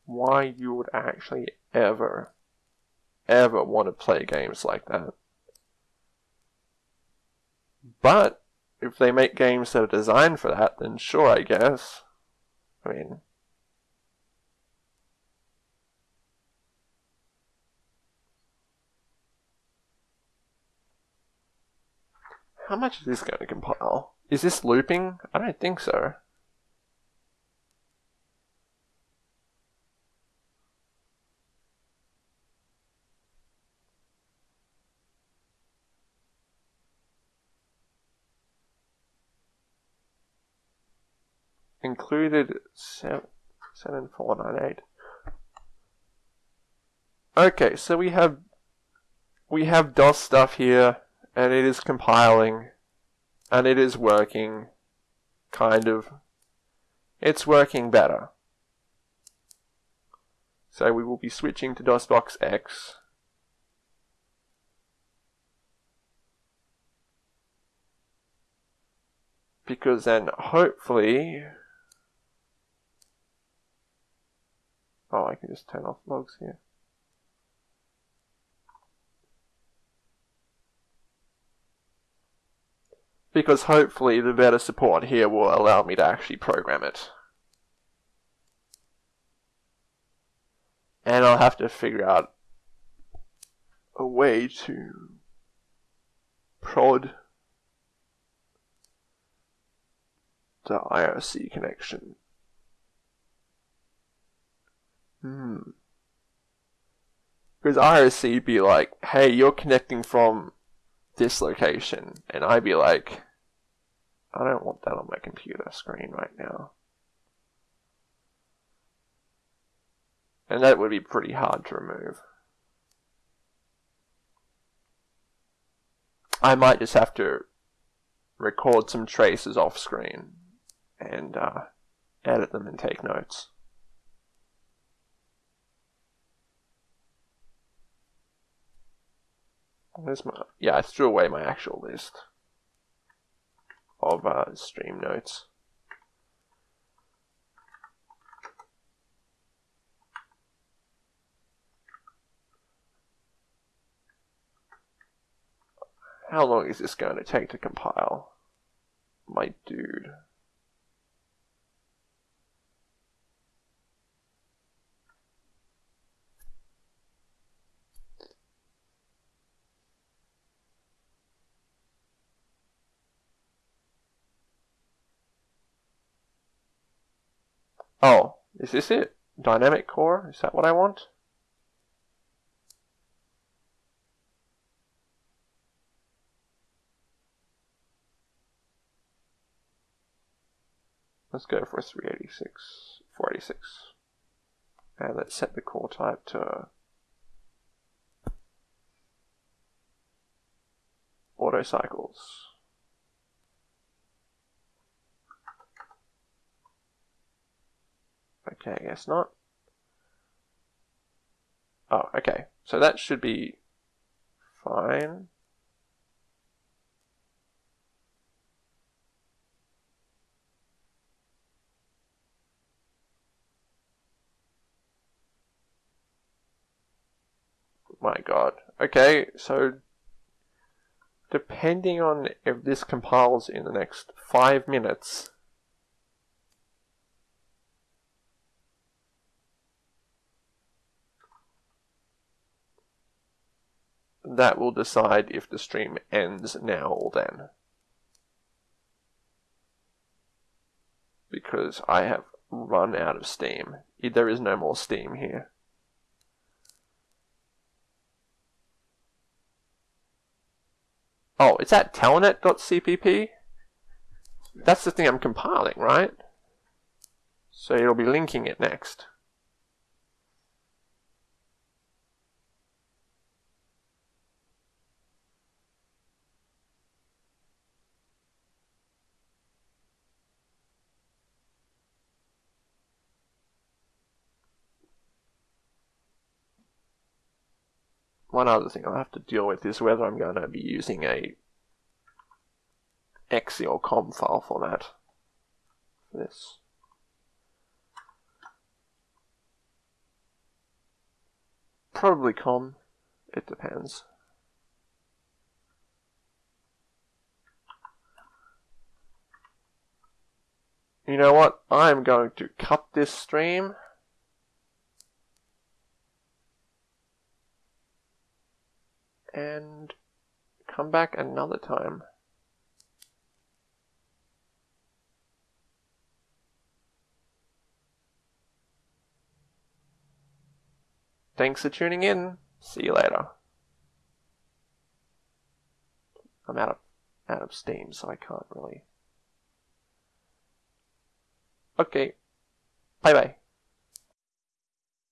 why you would actually ever, ever want to play games like that. But if they make games that are designed for that, then sure, I guess. I mean, how much is this going to compile? Is this looping? I don't think so. Included 7498. Okay, so we have we have DOS stuff here and it is compiling and it is working kind of it's working better. So we will be switching to DOSBox X. Because then hopefully Oh, I can just turn off logs here. Because hopefully the better support here will allow me to actually program it. And I'll have to figure out a way to prod the IRC connection Hmm. Because IRC would be like, hey, you're connecting from this location. And I'd be like, I don't want that on my computer screen right now. And that would be pretty hard to remove. I might just have to record some traces off screen and uh, edit them and take notes. Where's my, yeah, I threw away my actual list of uh, stream notes. How long is this going to take to compile? My dude. Oh, is this it? Dynamic core? Is that what I want? Let's go for 386, 486. And let's set the core type to auto cycles. Okay, I guess not. Oh, okay. So that should be fine. My god. Okay, so depending on if this compiles in the next five minutes, that will decide if the stream ends now or then. Because I have run out of steam. There is no more steam here. Oh, it's at telnet.cpp? That's the thing I'm compiling, right? So it'll be linking it next. One other thing I'll have to deal with is whether I'm going to be using a exe or COM file format for this. Probably COM, it depends. You know what? I'm going to cut this stream and come back another time. Thanks for tuning in. See you later. I'm out of out of steam, so I can't really. Okay. Bye bye.